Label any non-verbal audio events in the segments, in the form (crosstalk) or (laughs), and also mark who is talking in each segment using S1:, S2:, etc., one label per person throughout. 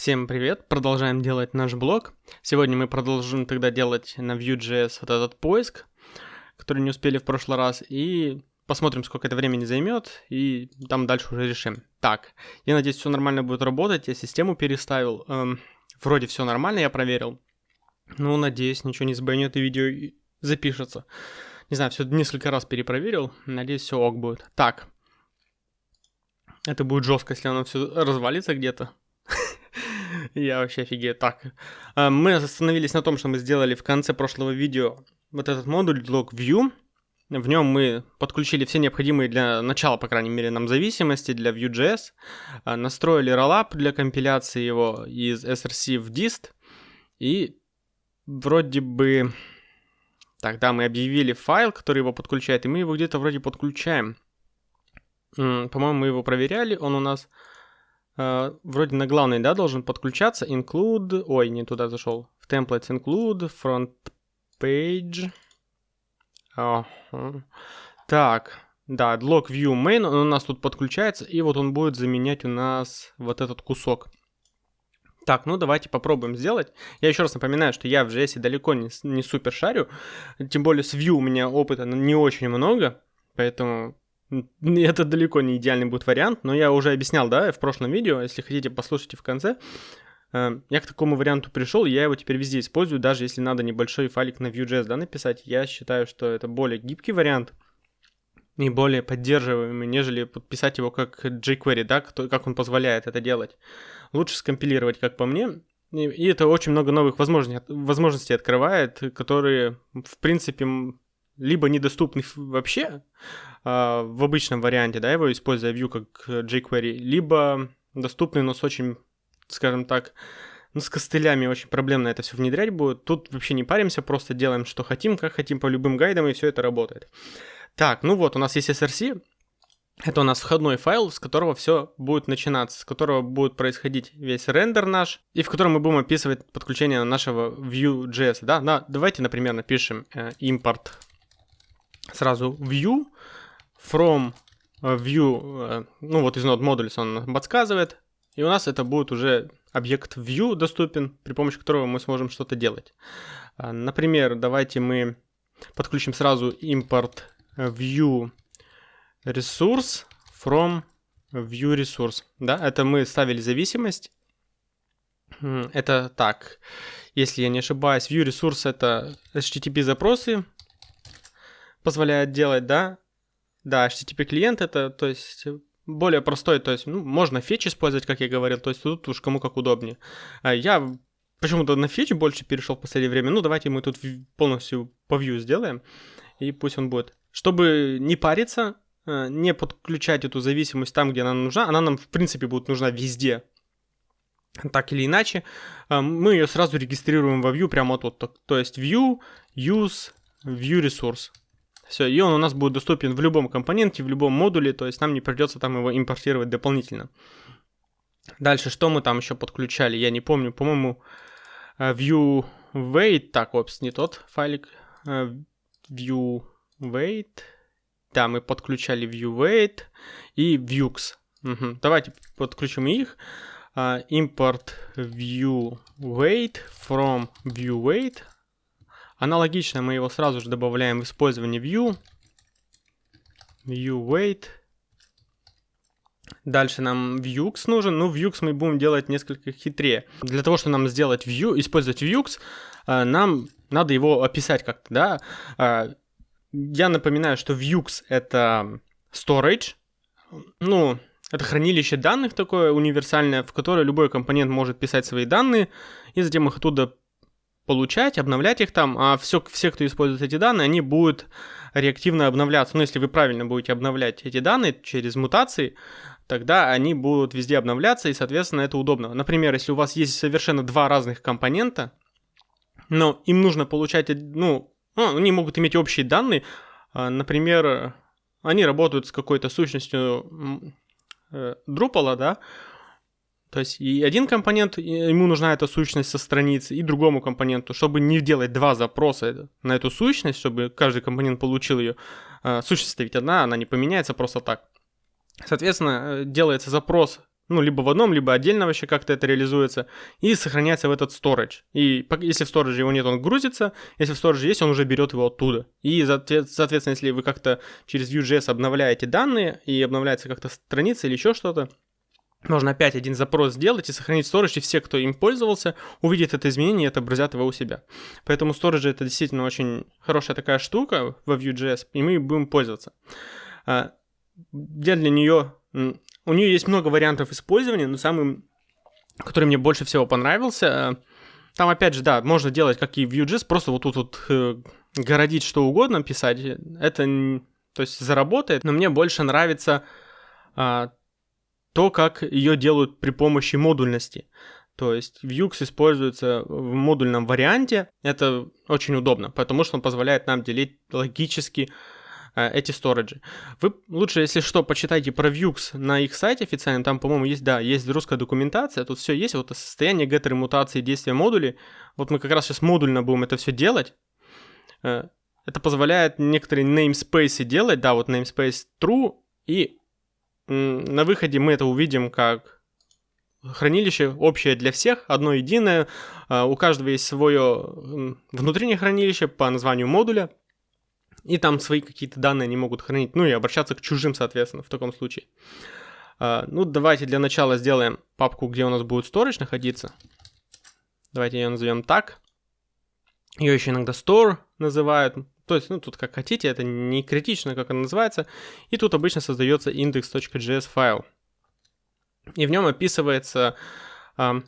S1: Всем привет! Продолжаем делать наш блог. Сегодня мы продолжим тогда делать на Vue.js вот этот поиск, который не успели в прошлый раз, и посмотрим, сколько это времени займет, и там дальше уже решим. Так, я надеюсь, все нормально будет работать, я систему переставил, эм, вроде все нормально, я проверил. Ну, надеюсь, ничего не сбойнет и видео запишется. Не знаю, все несколько раз перепроверил, надеюсь, все ок будет. Так, это будет жестко, если оно все развалится где-то. (laughs) Я вообще офигею. Так, а, мы остановились на том, что мы сделали в конце прошлого видео вот этот модуль log view. В нем мы подключили все необходимые для начала, по крайней мере, нам зависимости для Vue.js, а, настроили rollup для компиляции его из src в dist, и вроде бы... Тогда мы объявили файл, который его подключает, и мы его где-то вроде подключаем. По-моему, мы его проверяли, он у нас Uh, вроде на главный, да, должен подключаться. Include, ой, не туда зашел. В templates include, front page. Uh -huh. Так, да, log view main, он у нас тут подключается, и вот он будет заменять у нас вот этот кусок. Так, ну давайте попробуем сделать. Я еще раз напоминаю, что я в JS далеко не, не супер шарю, тем более с Vue у меня опыта не очень много, поэтому это далеко не идеальный будет вариант, но я уже объяснял, да, в прошлом видео, если хотите, послушайте в конце. Э, я к такому варианту пришел, я его теперь везде использую, даже если надо небольшой файлик на Vue.js, да, написать. Я считаю, что это более гибкий вариант и более поддерживаемый, нежели подписать его как jQuery, да, как он позволяет это делать. Лучше скомпилировать, как по мне, и это очень много новых возможностей, возможностей открывает, которые, в принципе, либо недоступны вообще, а, в обычном варианте, да, его используя Vue как jQuery, либо доступный, но с очень, скажем так, ну, с костылями очень проблемно это все внедрять будет. Тут вообще не паримся, просто делаем, что хотим, как хотим, по любым гайдам, и все это работает. Так, ну вот, у нас есть SRC, это у нас входной файл, с которого все будет начинаться, с которого будет происходить весь рендер наш, и в котором мы будем описывать подключение нашего Vue.js. Да? Да, давайте, например, напишем э, import сразу Vue, from э, view, э, ну вот из node modules он подсказывает, и у нас это будет уже объект view доступен, при помощи которого мы сможем что-то делать. А, например, давайте мы подключим сразу import view resource from view resource. Да, это мы ставили зависимость. Это так, если я не ошибаюсь, view resource это HTTP запросы позволяет делать, да, да, HTTP клиент это, то есть, более простой, то есть, ну, можно фетч использовать, как я говорил, то есть тут уж кому как удобнее. А я почему-то на фетч больше перешел в последнее время, ну, давайте мы тут полностью по view сделаем, и пусть он будет. Чтобы не париться, э, не подключать эту зависимость там, где она нужна, она нам, в принципе, будет нужна везде, так или иначе, э, мы ее сразу регистрируем во view прямо тут, то есть view, use, view resource. Все, и он у нас будет доступен в любом компоненте, в любом модуле, то есть нам не придется там его импортировать дополнительно. Дальше, что мы там еще подключали, я не помню, по-моему, э, view weight, так, опс, не тот файлик, э, view weight, да, мы подключали view weight и views. Угу. Давайте подключим их. Import view weight from view weight Аналогично мы его сразу же добавляем в использование view. View weight. Дальше нам Vuex нужен. Ну, Vuex мы будем делать несколько хитрее. Для того, чтобы нам сделать Vue, использовать Vuex, э, нам надо его описать как-то, да. Э, я напоминаю, что Vuex это storage. Ну, это хранилище данных такое универсальное, в которое любой компонент может писать свои данные, и затем их оттуда получать, обновлять их там, а все, все, кто использует эти данные, они будут реактивно обновляться. Ну, если вы правильно будете обновлять эти данные через мутации, тогда они будут везде обновляться, и, соответственно, это удобно. Например, если у вас есть совершенно два разных компонента, но им нужно получать, ну, ну они могут иметь общие данные, а, например, они работают с какой-то сущностью э, Drupal, да, то есть и один компонент, ему нужна эта сущность со страницы, и другому компоненту, чтобы не делать два запроса на эту сущность, чтобы каждый компонент получил ее. А, сущность ведь одна, она не поменяется просто так. Соответственно, э, делается запрос ну, либо в одном, либо отдельно вообще как-то это реализуется, и сохраняется в этот storage. И если в storage его нет, он грузится, если в storage есть, он уже берет его оттуда. И, соответственно, если вы как-то через Vue.js обновляете данные, и обновляется как-то страница или еще что-то, можно опять один запрос сделать и сохранить storage, и все, кто им пользовался, увидят это изменение и отобразят его у себя. Поэтому storage это действительно очень хорошая такая штука во Vue.js, и мы будем пользоваться. А, я для нее... У нее есть много вариантов использования, но самый, который мне больше всего понравился, э, там опять же, да, можно делать как и Vue.js, просто вот тут вот э, городить что угодно, писать. Это, то есть, заработает, но мне больше нравится а, то, как ее делают при помощи модульности. То есть Vue используется в модульном варианте. Это очень удобно, потому что он позволяет нам делить логически э, эти сториджи. Вы лучше, если что, почитайте про Vue на их сайте официальном. Там, по-моему, есть, да, есть русская документация. Тут все есть. Вот состояние геттеры, мутации, действия модулей. Вот мы как раз сейчас модульно будем это все делать. Э, это позволяет некоторые namespace делать. Да, вот namespace true и на выходе мы это увидим как хранилище общее для всех, одно единое. А, у каждого есть свое внутреннее хранилище по названию модуля. И там свои какие-то данные они могут хранить. Ну и обращаться к чужим, соответственно, в таком случае. А, ну, давайте для начала сделаем папку, где у нас будет storage находиться. Давайте ее назовем так. Ее еще иногда store называют. То есть, ну, тут как хотите, это не критично, как она называется. И тут обычно создается index.js файл. И в нем описывается, э,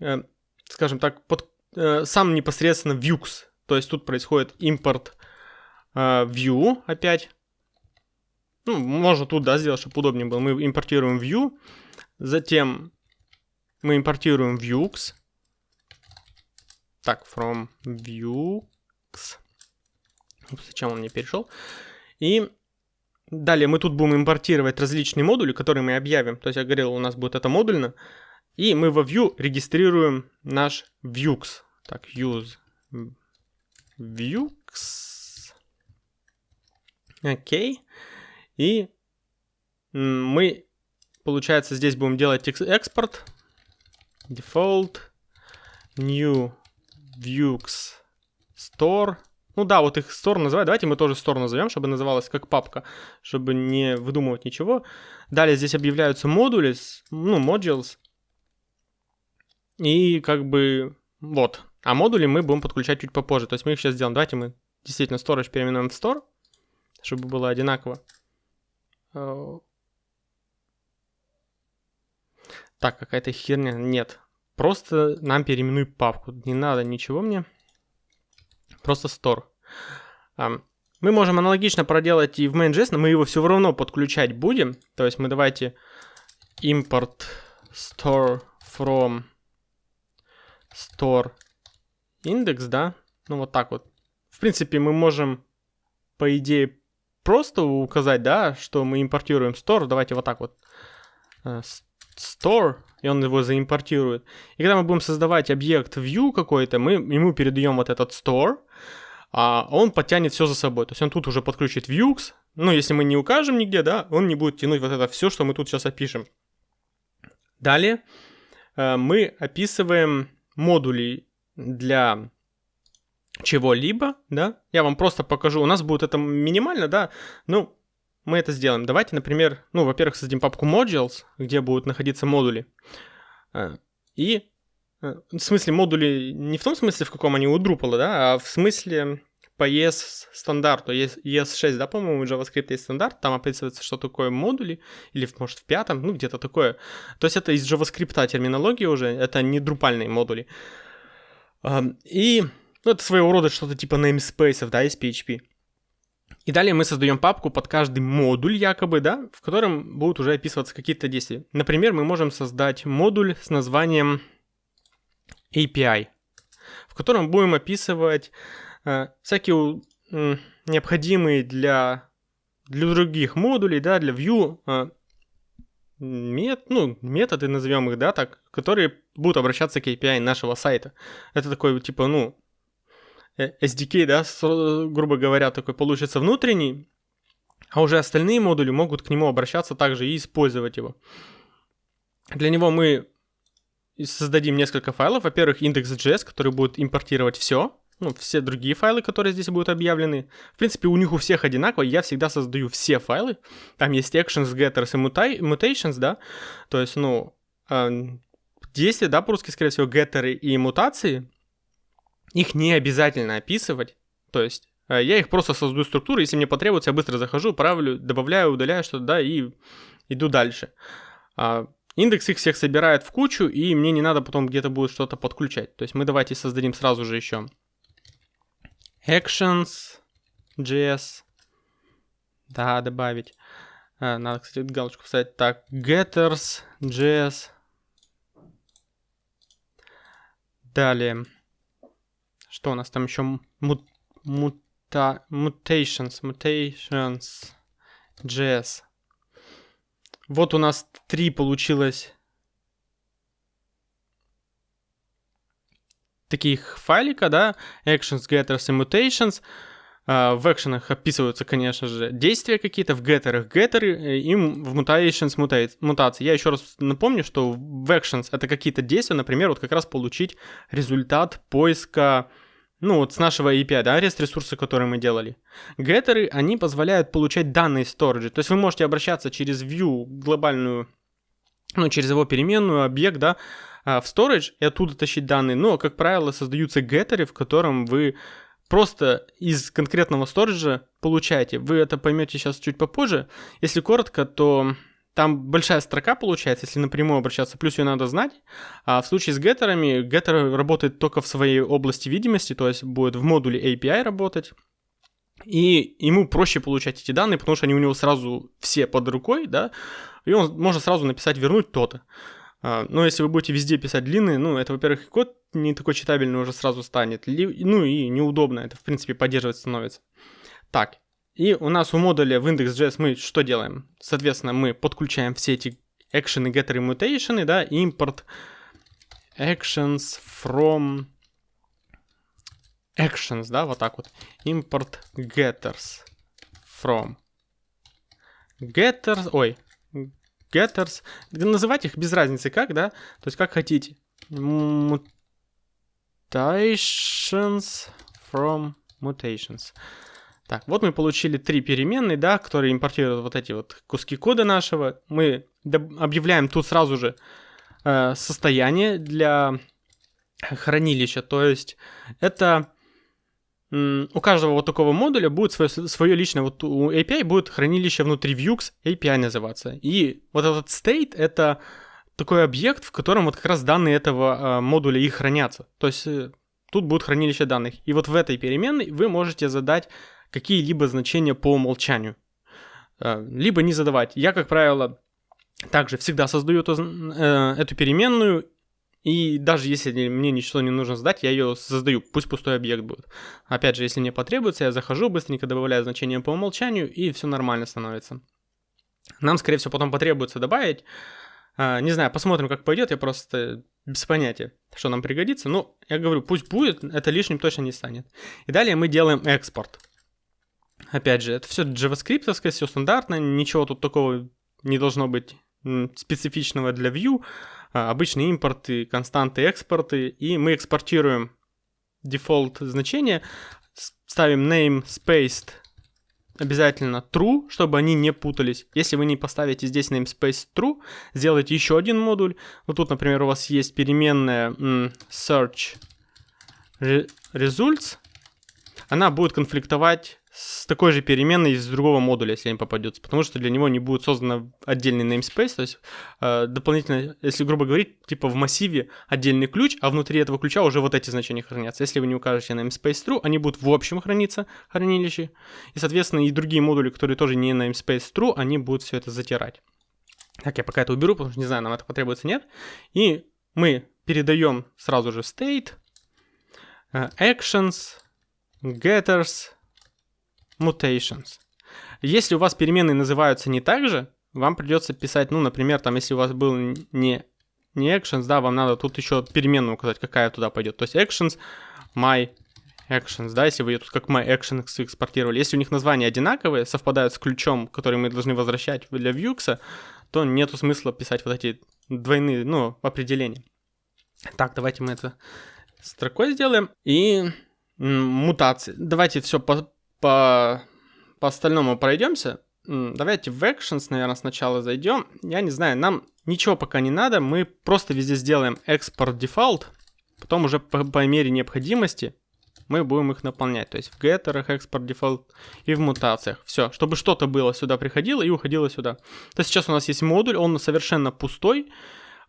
S1: э, скажем так, под, э, сам непосредственно Vux. То есть тут происходит импорт э, view опять. Ну, можно тут, да, сделать, чтобы удобнее было. Мы импортируем view, затем мы импортируем Vux. Так, from Vux. Зачем он мне перешел? И далее мы тут будем импортировать различные модули, которые мы объявим. То есть я говорил, у нас будет это модульно. И мы во Vue регистрируем наш Vux. Так, use Vux. Окей. И мы, получается, здесь будем делать экспорт. Default new Vux store ну да, вот их store называют. Давайте мы тоже store назовем, чтобы называлась как папка, чтобы не выдумывать ничего. Далее здесь объявляются модули, ну, modules. И как бы вот. А модули мы будем подключать чуть попозже. То есть мы их сейчас сделаем. Давайте мы действительно storage переименуем в store, чтобы было одинаково. Э, так, какая-то херня. Нет. Просто нам переименуй папку. Не надо ничего мне просто store. Мы можем аналогично проделать и в main.js, но мы его все равно подключать будем. То есть мы давайте import store from store index, да? Ну вот так вот. В принципе, мы можем, по идее, просто указать, да, что мы импортируем store. Давайте вот так вот. Store, и он его заимпортирует. И когда мы будем создавать объект view какой-то, мы ему передаем вот этот store, а он подтянет все за собой. То есть он тут уже подключит Vue, ну, если мы не укажем нигде, да, он не будет тянуть вот это все, что мы тут сейчас опишем. Далее э, мы описываем модули для чего-либо, да. Я вам просто покажу. У нас будет это минимально, да. Ну, мы это сделаем. Давайте, например, ну, во-первых, создадим папку modules, где будут находиться модули. Э, и Э, в смысле, модули не в том смысле, в каком они у Drupal, да, а в смысле по ES стандарту, ES6, да, по-моему, у JavaScript есть стандарт, там описывается, что такое модули, или, может, в пятом, ну, где-то такое. То есть это из JavaScript терминология уже, это не друпальные модули. И ну, это своего рода что-то типа namespace, да, из PHP. И далее мы создаем папку под каждый модуль якобы, да, в котором будут уже описываться какие-то действия. Например, мы можем создать модуль с названием API, в котором будем описывать э, всякие э, необходимые для, для других модулей, да, для Vue э, мет, ну, методы, назовем их, да, так, которые будут обращаться к API нашего сайта. Это такой, типа, ну, SDK, да, грубо говоря, такой получится внутренний, а уже остальные модули могут к нему обращаться также и использовать его. Для него мы создадим несколько файлов. Во-первых, index.js, который будет импортировать все, ну, все другие файлы, которые здесь будут объявлены. В принципе, у них у всех одинаково. Я всегда создаю все файлы. Там есть actions, getters и mutations, да. То есть, ну, э, действия, да, по-русски, скорее всего, геттеры и мутации. Их не обязательно описывать. То есть, э, я их просто создаю структуру. Если мне потребуется, я быстро захожу, правлю, добавляю, удаляю что-то, да, и иду дальше. А, Индекс их всех собирает в кучу, и мне не надо потом где-то будет что-то подключать. То есть мы давайте создадим сразу же еще actions, JS. Да, добавить. А, надо, кстати, галочку поставить. Так, getters, JS. Далее. Что у нас там еще? Мут, мута, mutations, mutations, JS. Вот у нас три получилось таких файлика, да, actions, getters и mutations. Uh, в экшенах описываются, конечно же, действия какие-то, в геттерах геттеры, э, и в mutations мута- мутации. Я еще раз напомню, что в actions это какие-то действия, например, вот как раз получить результат поиска, ну вот с нашего API, да, REST ресурсы, которые мы делали. Геттеры, они позволяют получать данные storage, то есть вы можете обращаться через view глобальную, ну через его переменную, объект, да, а, в storage и оттуда тащить данные, но, как правило, создаются геттеры, в котором вы просто из конкретного сториджа получаете. Вы это поймете сейчас чуть попозже. Если коротко, то там большая строка получается, если напрямую обращаться, плюс ее надо знать. А в случае с геттерами, геттер работает только в своей области видимости, то есть будет в модуле API работать. И ему проще получать эти данные, потому что они у него сразу все под рукой, да, и он может сразу написать «вернуть то-то». А, но если вы будете везде писать длинные, ну, это, во-первых, код не такой читабельный уже сразу станет, ну и неудобно это, в принципе, поддерживать становится. Так, и у нас у модуля в index.js мы что делаем? Соответственно, мы подключаем все эти getter и mutation, да, import actions from actions, да, вот так вот. Import getters from getters, ой, getters. Называть их без разницы как, да? То есть как хотите. Mutations from mutations. Так, вот мы получили три переменные, да, которые импортируют вот эти вот куски кода нашего. Мы объявляем тут сразу же э, состояние для хранилища. То есть это у каждого вот такого модуля будет свое, свое личное, вот у API будет хранилище внутри Vux API называться. И вот этот state — это такой объект, в котором вот как раз данные этого э, модуля и хранятся. То есть э, тут будет хранилище данных. И вот в этой переменной вы можете задать какие-либо значения по умолчанию. Э, либо не задавать. Я, как правило, также всегда создаю эту, э, эту переменную и даже если мне ничего не нужно сдать, я ее создаю, пусть пустой объект будет. Опять же, если мне потребуется, я захожу, быстренько добавляю значение по умолчанию, и все нормально становится. Нам, скорее всего, потом потребуется добавить. А, не знаю, посмотрим, как пойдет, я просто без понятия, что нам пригодится. Но я говорю, пусть будет, это лишним точно не станет. И далее мы делаем экспорт. Опять же, это все JavaScript, все стандартно, ничего тут такого не должно быть специфичного для Vue. А, обычные импорты, константы, экспорты, и мы экспортируем дефолт значение, ставим name spaced обязательно true, чтобы они не путались. Если вы не поставите здесь namespace true, сделайте еще один модуль. Вот тут, например, у вас есть переменная search results. Она будет конфликтовать с такой же переменной из другого модуля, если им попадется, потому что для него не будет создан отдельный namespace, то есть э, дополнительно, если грубо говорить, типа в массиве отдельный ключ, а внутри этого ключа уже вот эти значения хранятся. Если вы не укажете namespace true, они будут в общем храниться хранилище, и, соответственно, и другие модули, которые тоже не namespace true, они будут все это затирать. Так, я пока это уберу, потому что не знаю, нам это потребуется, нет. И мы передаем сразу же state, э, actions, getters, mutations. Если у вас переменные называются не так же, вам придется писать, ну, например, там, если у вас был не, не actions, да, вам надо тут еще переменную указать, какая туда пойдет. То есть actions, my actions, да, если вы ее тут как my actions экспортировали. Если у них названия одинаковые, совпадают с ключом, который мы должны возвращать для Vue, то нету смысла писать вот эти двойные, ну, определения. Так, давайте мы это строкой сделаем. И мутации. Давайте все по, по, по остальному пройдемся. Давайте в Actions, наверное, сначала зайдем. Я не знаю, нам ничего пока не надо. Мы просто везде сделаем export default. Потом уже по, по мере необходимости мы будем их наполнять. То есть в геттерах, export default и в мутациях. Все, чтобы что-то было сюда приходило и уходило сюда. То есть сейчас у нас есть модуль, он совершенно пустой.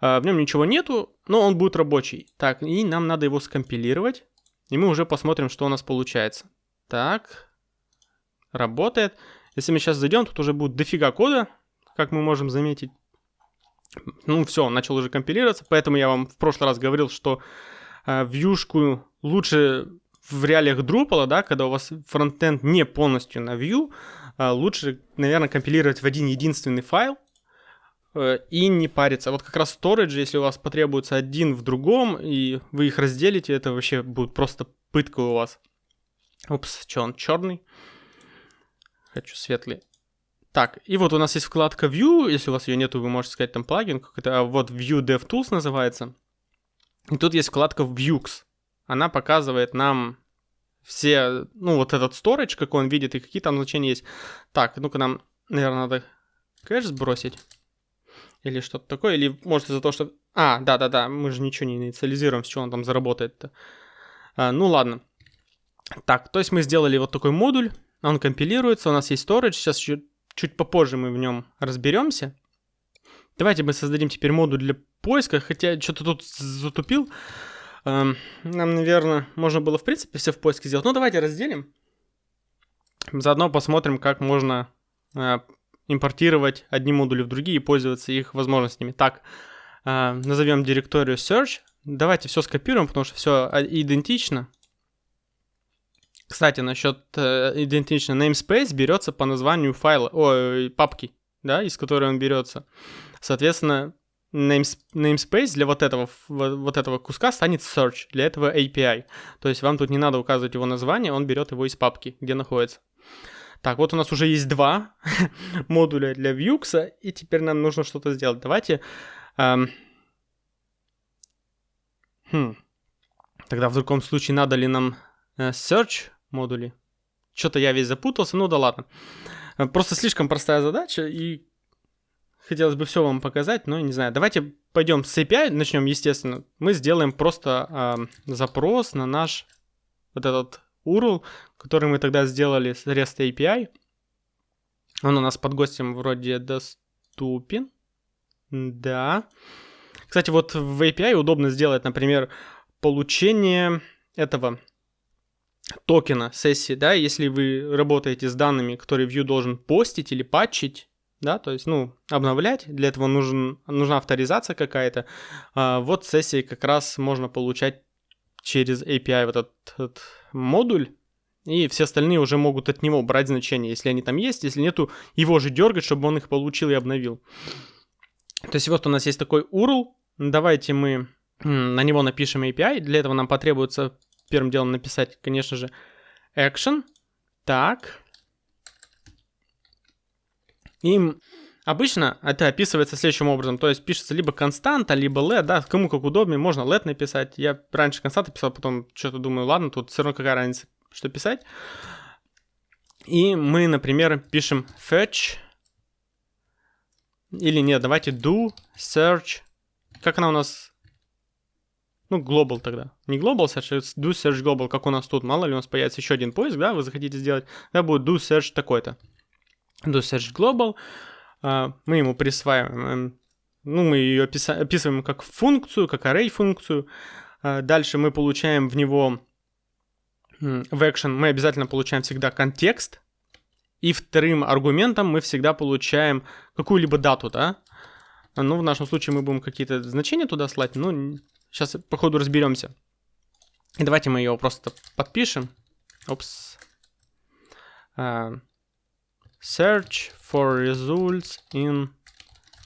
S1: А, в нем ничего нету, но он будет рабочий. Так, и нам надо его скомпилировать. И мы уже посмотрим, что у нас получается. Так, работает. Если мы сейчас зайдем, тут уже будет дофига кода, как мы можем заметить. Ну все, начал уже компилироваться, поэтому я вам в прошлый раз говорил, что э, вьюшку лучше в реалиях Drupal, да, когда у вас фронтенд не полностью на Vue, э, лучше, наверное, компилировать в один единственный файл э, и не париться. Вот как раз storage, если у вас потребуется один в другом, и вы их разделите, это вообще будет просто пытка у вас. Упс, что он черный? Хочу светлый. Так, и вот у нас есть вкладка View, если у вас ее нету, вы можете сказать там плагин, как это, а вот View DevTools называется. И тут есть вкладка Views. Она показывает нам все, ну, вот этот storage, какой он видит, и какие там значения есть. Так, ну-ка нам, наверное, надо кэш сбросить. Или что-то такое, или может из-за того, что... А, да-да-да, мы же ничего не инициализируем, с чего он там заработает-то. А, ну ладно. Так, то есть мы сделали вот такой модуль, он компилируется, у нас есть storage, сейчас чуть, чуть попозже мы в нем разберемся. Давайте мы создадим теперь модуль для поиска, хотя что-то тут затупил. Эм, нам, наверное, можно было в принципе все в поиске сделать. Ну, давайте разделим. Заодно посмотрим, как можно э, импортировать одни модули в другие и пользоваться их возможностями. Так, э, назовем директорию search. Давайте все скопируем, потому что все а, идентично. Кстати, насчет э, идентично namespace берется по названию файла, ой, папки, да, из которой он берется. Соответственно, namespace для вот этого, вот этого куска станет search, для этого API. То есть вам тут не надо указывать его название, он берет его из папки, где находится. Так, вот у нас уже есть два (laughs) модуля для Vue, и теперь нам нужно что-то сделать. Давайте... Эм... Хм. Тогда в другом случае надо ли нам э, search модули. Что-то я весь запутался, ну да ладно. Просто слишком простая задача, и хотелось бы все вам показать, но не знаю. Давайте пойдем с API, начнем, естественно. Мы сделаем просто э, запрос на наш вот этот URL, который мы тогда сделали с REST API. Он у нас под гостем вроде доступен. Да. Кстати, вот в API удобно сделать, например, получение этого токена сессии, да, если вы работаете с данными, которые Vue должен постить или патчить, да, то есть, ну, обновлять, для этого нужен, нужна авторизация какая-то, а, вот сессии как раз можно получать через API вот этот, этот модуль, и все остальные уже могут от него брать значения, если они там есть, если нету, его же дергать, чтобы он их получил и обновил. То есть вот у нас есть такой URL, давайте мы на него напишем API, для этого нам потребуется первым делом написать, конечно же, action. Так. И обычно это описывается следующим образом. То есть пишется либо константа, либо let, да, кому как удобнее. Можно let написать. Я раньше константа писал, потом что-то думаю, ладно, тут все равно какая разница, что писать. И мы, например, пишем fetch. Или нет, давайте do search. Как она у нас ну, global тогда. Не global search, а do search global, как у нас тут. Мало ли у нас появится еще один поиск, да, вы захотите сделать. Да, будет do search такой-то. Do search global. Uh, мы ему присваиваем, ну, мы ее описываем как функцию, как array функцию. Uh, дальше мы получаем в него в action мы обязательно получаем всегда контекст. И вторым аргументом мы всегда получаем какую-либо дату, да. Ну, в нашем случае мы будем какие-то значения туда слать, ну, Сейчас, походу, разберемся. И давайте мы его просто подпишем. Опс. Uh, search for results in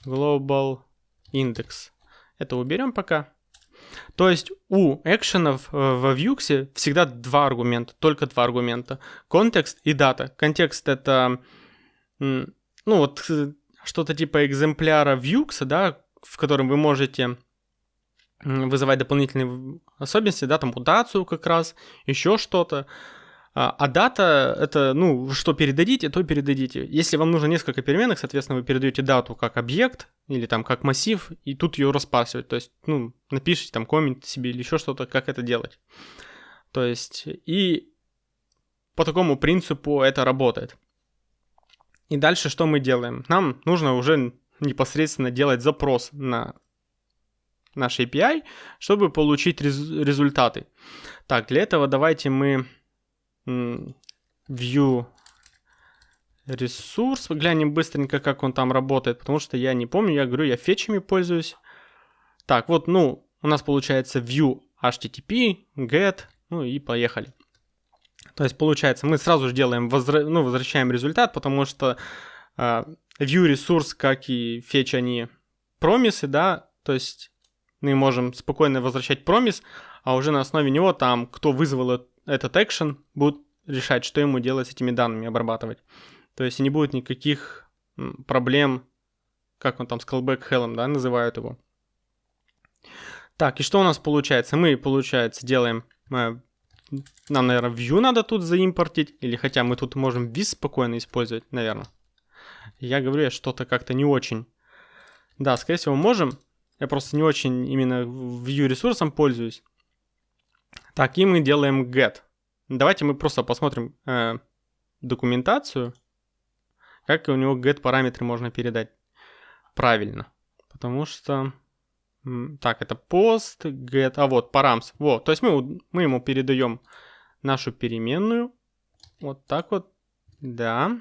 S1: global index. Это уберем пока. То есть у экшенов э, в Vue всегда два аргумента, только два аргумента. Контекст и дата. Контекст это, ну вот, э, что-то типа экземпляра Vue, да, в котором вы можете вызывать дополнительные особенности, да, там мутацию как раз, еще что-то. А, а дата это, ну, что передадите, то передадите. Если вам нужно несколько переменных, соответственно, вы передаете дату как объект или там как массив, и тут ее распарсивать. То есть, ну, напишите там коммент себе или еще что-то, как это делать. То есть, и по такому принципу это работает. И дальше что мы делаем? Нам нужно уже непосредственно делать запрос на наш API, чтобы получить рез- результаты. Так, для этого давайте мы view ресурс. Глянем быстренько, как он там работает, потому что я не помню, я говорю, я фетчами пользуюсь. Так, вот, ну, у нас получается view http, get, ну и поехали. То есть, получается, мы сразу же делаем, возра... ну, возвращаем результат, потому что э, view ресурс, как и фетч, они промисы, да, то есть мы можем спокойно возвращать промис, а уже на основе него там, кто вызвал этот экшен, будет решать, что ему делать с этими данными, обрабатывать. То есть не будет никаких проблем, как он там, с callback hell, да, называют его. Так, и что у нас получается? Мы, получается, делаем... Э, нам, наверное, view надо тут заимпортить, или хотя мы тут можем vis спокойно использовать, наверное. Я говорю, что-то как-то не очень. Да, скорее всего, можем. Я просто не очень именно view ресурсом пользуюсь. Так, и мы делаем get. Давайте мы просто посмотрим э, документацию, как у него get параметры можно передать правильно. Потому что... Так, это post, get, а вот params. Вот, то есть мы, мы ему передаем нашу переменную. Вот так вот. Да.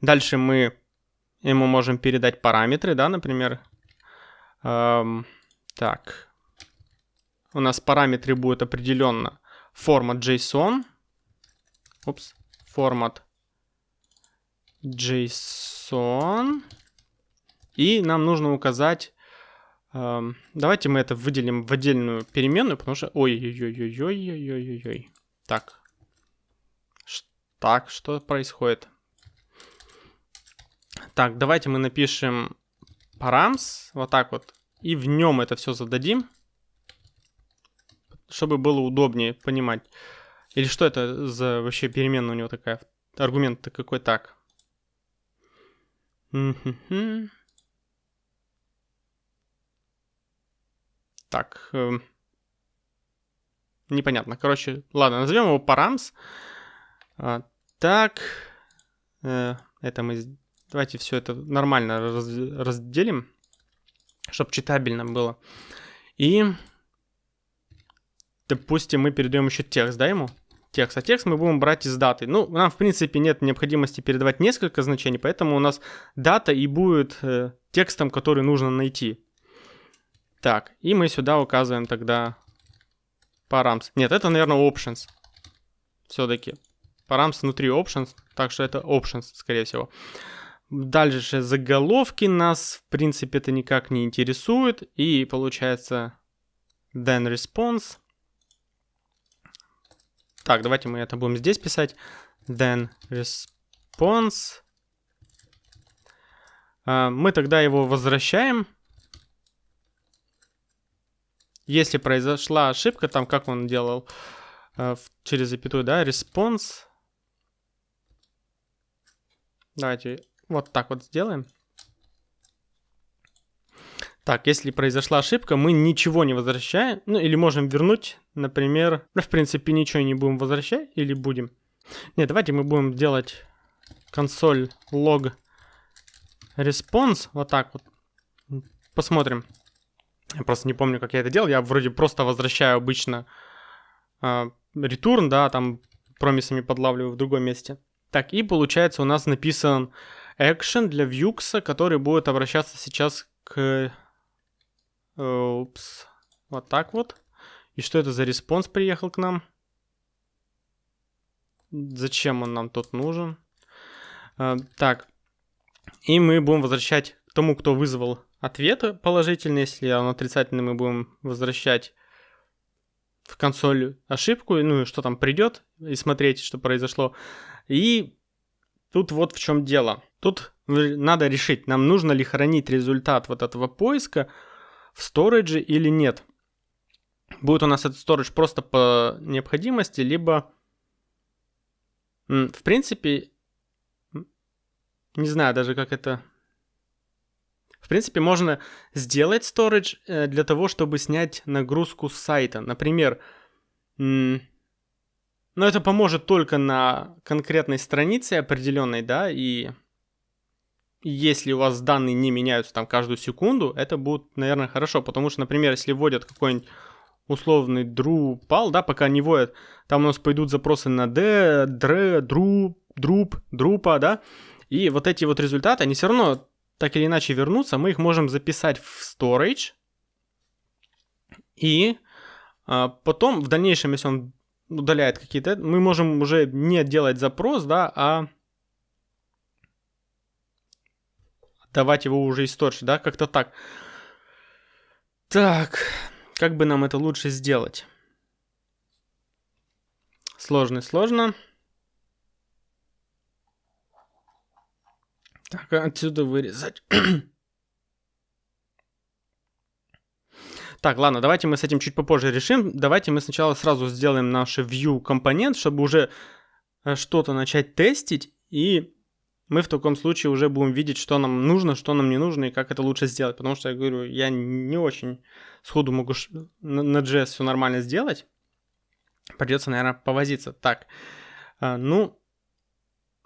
S1: Дальше мы ему можем передать параметры, да, например. Эм, так, у нас параметры будут определенно формат JSON. Упс, формат JSON. И нам нужно указать... Э, давайте мы это выделим в отдельную переменную, потому что... Ой-ой-ой-ой-ой-ой-ой-ой. Так. Так, что происходит? Так, давайте мы напишем params, вот так вот, и в нем это все зададим чтобы было удобнее понимать. Или что это за вообще переменная у него такая? Аргумент-то какой так? Так. Э, непонятно. Короче, ладно, назовем его params. А, так. Э, это мы... Давайте все это нормально раз, разделим, чтобы читабельно было. И допустим, мы передаем еще текст, да, ему? Текст. А текст мы будем брать из даты. Ну, нам, в принципе, нет необходимости передавать несколько значений, поэтому у нас дата и будет э, текстом, который нужно найти. Так, и мы сюда указываем тогда params. Нет, это, наверное, options. Все-таки. Params внутри options, так что это options, скорее всего. Дальше заголовки нас, в принципе, это никак не интересует. И получается then response. Так, давайте мы это будем здесь писать. Then response. А, мы тогда его возвращаем. Если произошла ошибка, там как он делал а, через запятую, да, response. Давайте вот так вот сделаем. Так, если произошла ошибка, мы ничего не возвращаем. Ну, или можем вернуть, например... Ну, в принципе, ничего не будем возвращать. Или будем? Нет, давайте мы будем делать консоль log response. Вот так вот. Посмотрим. Я просто не помню, как я это делал. Я вроде просто возвращаю обычно э, return, да, там промисами подлавливаю в другом месте. Так, и получается у нас написан action для Vue, который будет обращаться сейчас к Упс. Вот так вот. И что это за response приехал к нам? Зачем он нам тут нужен? А, так. И мы будем возвращать тому, кто вызвал ответ положительный. Если он отрицательный, мы будем возвращать в консоль ошибку, ну и что там придет, и смотреть, что произошло. И тут вот в чем дело. Тут надо решить, нам нужно ли хранить результат вот этого поиска в storage или нет. Будет у нас этот storage просто по необходимости, либо в принципе, не знаю даже как это... В принципе, можно сделать storage э, для того, чтобы снять нагрузку с сайта. Например, но это поможет только на конкретной странице определенной, да, и если у вас данные не меняются там каждую секунду, это будет, наверное, хорошо, потому что, например, если вводят какой-нибудь условный Drupal, да, пока не вводят, там у нас пойдут запросы на D, Dre, Drup, Drup, Drupal, да, и вот эти вот результаты, они все равно так или иначе вернутся, мы их можем записать в storage, и а, потом в дальнейшем, если он удаляет какие-то, мы можем уже не делать запрос, да, а давать его уже из да, как-то так. Так, как бы нам это лучше сделать? Сложно, сложно. Так, отсюда вырезать. (clears throat) так, ладно, давайте мы с этим чуть попозже решим. Давайте мы сначала сразу сделаем наш view компонент, чтобы уже э, что-то начать тестить. И мы в таком случае уже будем видеть, что нам нужно, что нам не нужно и как это лучше сделать. Потому что я говорю, я не очень сходу могу на JS все нормально сделать. Придется, наверное, повозиться. Так, э, ну,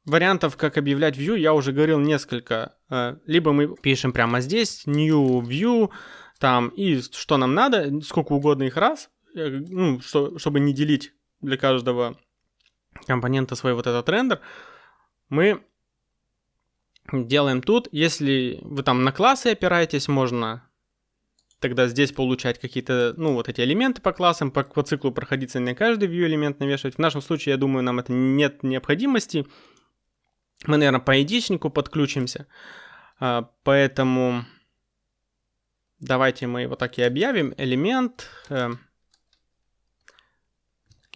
S1: вариантов, как объявлять view, я уже говорил несколько. Э, либо мы пишем прямо здесь new view, там, и что нам надо, сколько угодно их раз, э, ну, что, чтобы не делить для каждого компонента свой вот этот рендер, мы делаем тут. Если вы там на классы опираетесь, можно тогда здесь получать какие-то, ну, вот эти элементы по классам, по, по циклу проходиться на каждый view элемент навешивать. В нашем случае, я думаю, нам это нет необходимости. Мы, наверное, по единичнику подключимся. А, поэтому давайте мы его так и объявим. Элемент, э,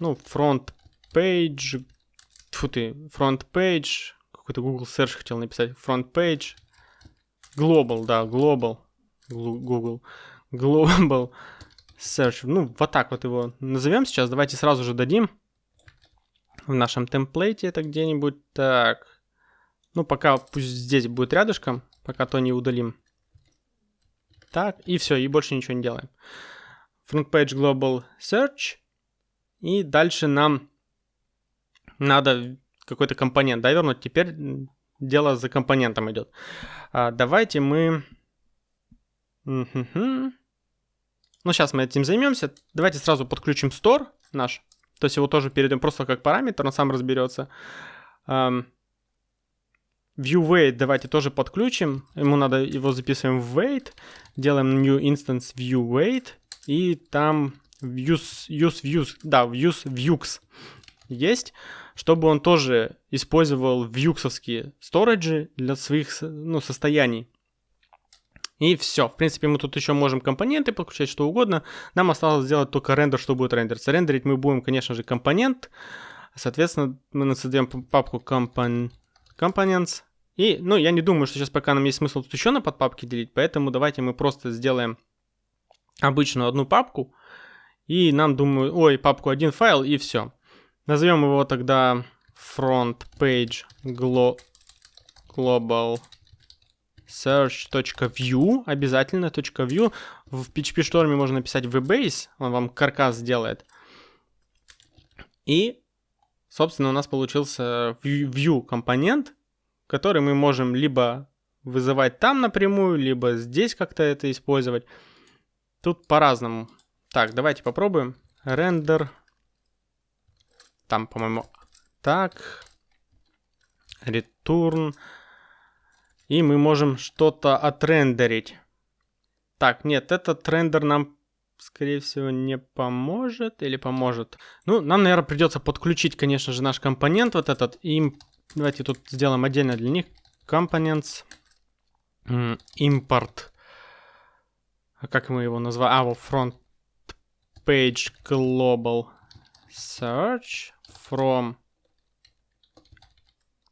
S1: ну, front page, фу ты, front page, какой-то Google Search хотел написать, front page, global, да, global, Google, global search, ну, вот так вот его назовем сейчас, давайте сразу же дадим в нашем темплейте это где-нибудь, так, ну, пока пусть здесь будет рядышком, пока то не удалим. Так, и все, и больше ничего не делаем. Front Page Global Search. И дальше нам надо какой-то компонент да, вернуть. Теперь дело за компонентом идет. А, давайте мы... Ну, сейчас мы этим займемся. Давайте сразу подключим store наш. То есть его тоже перейдем просто как параметр, он сам разберется. Weight давайте тоже подключим. Ему надо его записываем в weight. Делаем new instance view weight. И там use, use views, да, use views есть, чтобы он тоже использовал вьюксовские сториджи для своих ну, состояний. И все. В принципе, мы тут еще можем компоненты подключать, что угодно. Нам осталось сделать только рендер, что будет рендериться. Рендерить мы будем, конечно же, компонент. Соответственно, мы создаем папку компонент Components. И, ну, я не думаю, что сейчас пока нам есть смысл тут еще на подпапки делить, поэтому давайте мы просто сделаем обычную одну папку, и нам, думаю, ой, папку один файл, и все. Назовем его тогда front page glo global search.view, обязательно .view. В PHP Storm можно написать vbase, он вам каркас сделает. И Собственно, у нас получился view компонент, который мы можем либо вызывать там напрямую, либо здесь как-то это использовать. Тут по-разному. Так, давайте попробуем. Render. Там, по-моему, так. Return. И мы можем что-то отрендерить. Так, нет, этот рендер нам скорее всего, не поможет или поможет. Ну, нам, наверное, придется подключить, конечно же, наш компонент вот этот. И давайте тут сделаем отдельно для них. Components. Import. А как мы его назвали? А, вот front page global search from...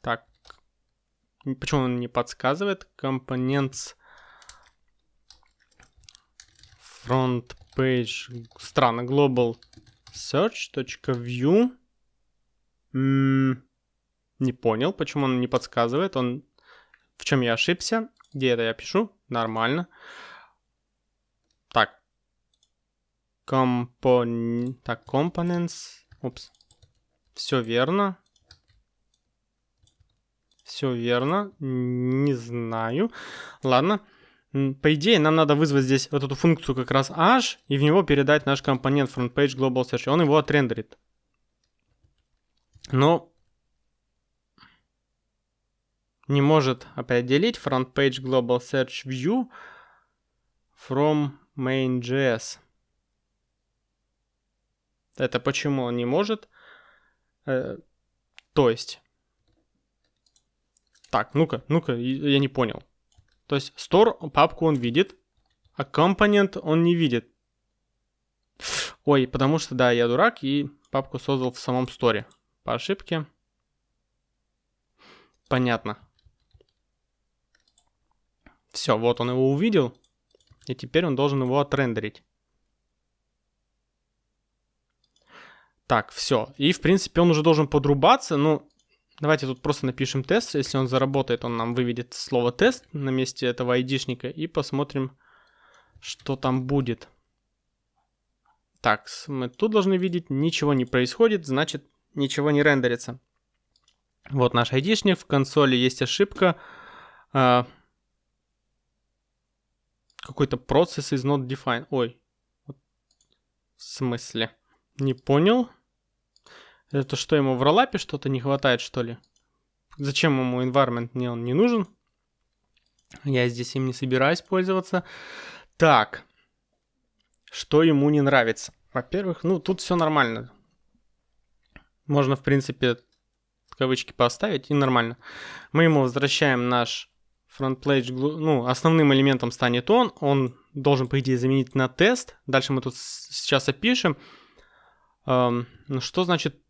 S1: Так. Почему он не подсказывает? Components front page. Странно. Global search.view. Не понял, почему он не подсказывает. Он в чем я ошибся? Где это я пишу? Нормально. Так. Компон... Так, components. Упс. Все верно. Все верно. Не знаю. Ладно. По идее, нам надо вызвать здесь вот эту функцию как раз h и в него передать наш компонент FrontPage Global Search. Он его отрендерит. Но не может определить FrontPage Global Search View from main.js. Это почему он не может? Э, то есть... Так, ну-ка, ну-ка, я не понял. То есть store папку он видит, а компонент он не видит. Ой, потому что, да, я дурак и папку создал в самом сторе. По ошибке. Понятно. Все, вот он его увидел. И теперь он должен его отрендерить. Так, все. И, в принципе, он уже должен подрубаться. Ну, Давайте тут просто напишем тест. Если он заработает, он нам выведет слово тест на месте этого айдишника. И посмотрим, что там будет. Так, мы тут должны видеть, ничего не происходит, значит ничего не рендерится. Вот наш айдишник, в консоли есть ошибка. Какой-то процесс is not defined. Ой, в смысле? Не понял. Это что, ему в роллапе что-то не хватает, что ли? Зачем ему environment мне он не нужен? Я здесь им не собираюсь пользоваться. Так. Что ему не нравится? Во-первых, ну, тут все нормально. Можно, в принципе, кавычки поставить, и нормально. Мы ему возвращаем наш front page, ну, основным элементом станет он. Он должен, по идее, заменить на тест. Дальше мы тут сейчас опишем. Эм, ну, что значит